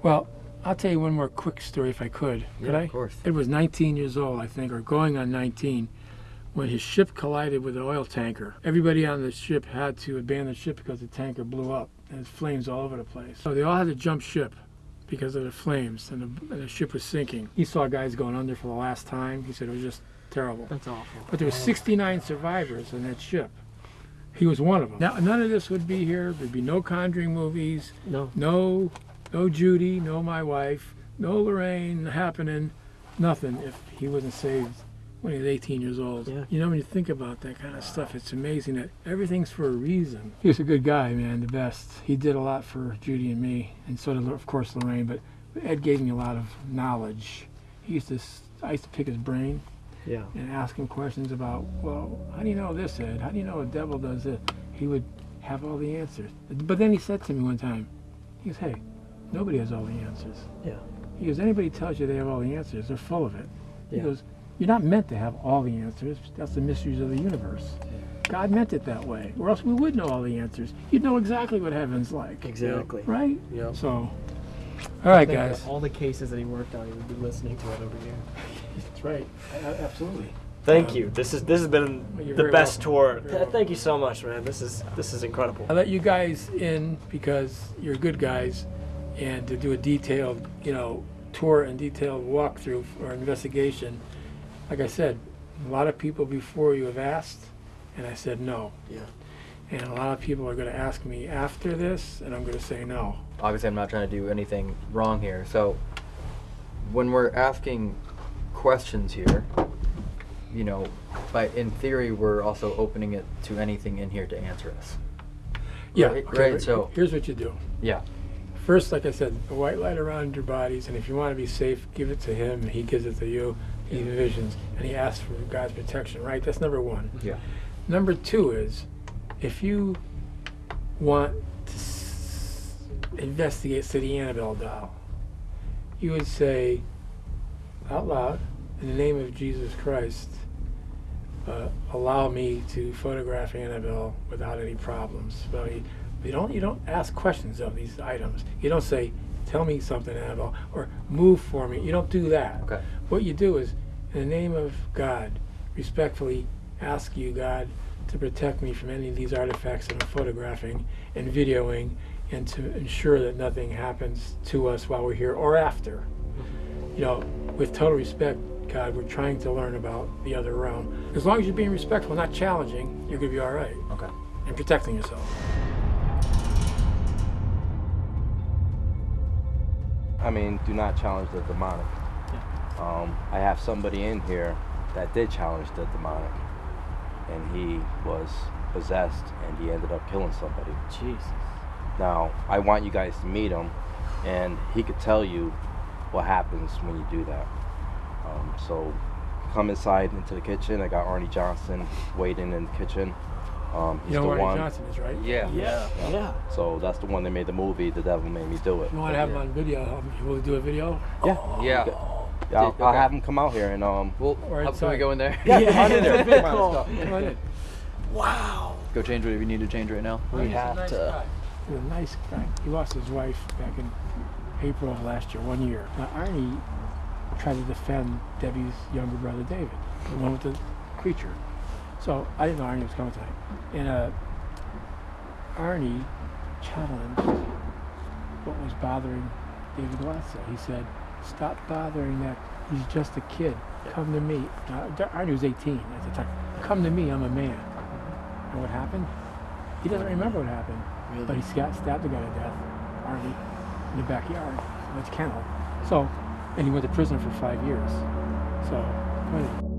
well, I'll tell you one more quick story if I could. Could Yeah, I? of course. It was 19 years old, I think, or going on 19, when his ship collided with an oil tanker. Everybody on the ship had to abandon the ship because the tanker blew up and flames all over the place. So they all had to jump ship because of the flames and the, and the ship was sinking. He saw guys going under for the last time. He said it was just terrible. That's awful. But there were 69 survivors on that ship. He was one of them. Now, none of this would be here. There'd be no Conjuring movies, No. no, no Judy, no my wife, no Lorraine happening, nothing if he wasn't saved when he was 18 years old. Yeah. You know, when you think about that kind of stuff, it's amazing that everything's for a reason. He was a good guy, man, the best. He did a lot for Judy and me, and so did, of course, Lorraine. But Ed gave me a lot of knowledge. He used to, I used to pick his brain Yeah. and ask him questions about, well, how do you know this, Ed? How do you know a devil does this? He would have all the answers. But then he said to me one time, he goes, hey, nobody has all the answers. Yeah. He goes, anybody tells you they have all the answers, they're full of it. He Yeah. goes, you're not meant to have all the answers. That's the mysteries of the universe. God meant it that way, or else we would know all the answers. You'd know exactly what heaven's like. Exactly. Right? Yep. So, all right, I think that guys. All the cases that he worked on, he would be listening to it over here. That's right. A- Absolutely. Thank Um, you. This is this has been You're the best welcome. tour. Th- Thank you so much, man. This is this is incredible. I let you guys in because you're good guys, and to do a detailed, you know, tour and detailed walkthrough or investigation. Like I said, a lot of people before you have asked, and I said no. Yeah. And a lot of people are going to ask me after this, and I'm going to say no. Obviously, I'm not trying to do anything wrong here. So, when we're asking questions here, you know, by in theory, we're also opening it to anything in here to answer us. Yeah. Right, okay, right, so- here's what you do. Yeah. First, like I said, a white light around your bodies, and if you want to be safe, give it to him, he gives it to you. He envisions, and he asks for God's protection. Right? That's number one. Yeah. Number two is if you want to investigate the Annabelle doll, you would say out loud, in the name of Jesus Christ, uh, allow me to photograph Annabelle without any problems. So you, you don't you don't ask questions of these items. You don't say, "Tell me something, Annabelle," or "Move for me." You don't do that. Okay. What you do is, in the name of God, respectfully ask you, God, to protect me from any of these artifacts that I'm photographing and videoing, and to ensure that nothing happens to us while we're here or after. Mm-hmm. You know, with total respect, God, we're trying to learn about the other realm. As long as you're being respectful, not challenging, you're going to be all right. Okay. And protecting yourself. I mean, do not challenge the demonic. Um, I have somebody in here that did challenge the demonic, and he was possessed, and he ended up killing somebody. Jesus. Now, I want you guys to meet him, and he could tell you what happens when you do that. Um, so, come inside into the kitchen. I got Arnie Johnson waiting in the kitchen. Um, he's You know the who Arnie one. Johnson is, right? Yeah. Yeah. Yeah. So that's the one that made the movie. The Devil Made Me Do It. You want to have him on video? um, You will do a video? Yeah. Yeah. Yeah, I'll, I'll have him come out here and um. Well, Or how, can we inside. go in there? Yeah, come on in there. Come on, cool. let's go. Come on in. Wow. Go change whatever you need to change right now. He's a nice guy. He's a nice guy. He lost his wife back in April of last year, one year. Now, Arnie tried to defend Debbie's younger brother, David, the one with the creature. So I didn't know Arnie was coming tonight. And uh, Arnie challenged what was bothering David Watson. He said, Stop bothering that. He's just a kid. Come to me. Now, Arnie was 18 at the time. Come to me. I'm a man. And what happened? He doesn't remember what happened. But he got stabbed the guy to death, Arnie, in the backyard. That's kennel. So, and he went to prison for five years. So.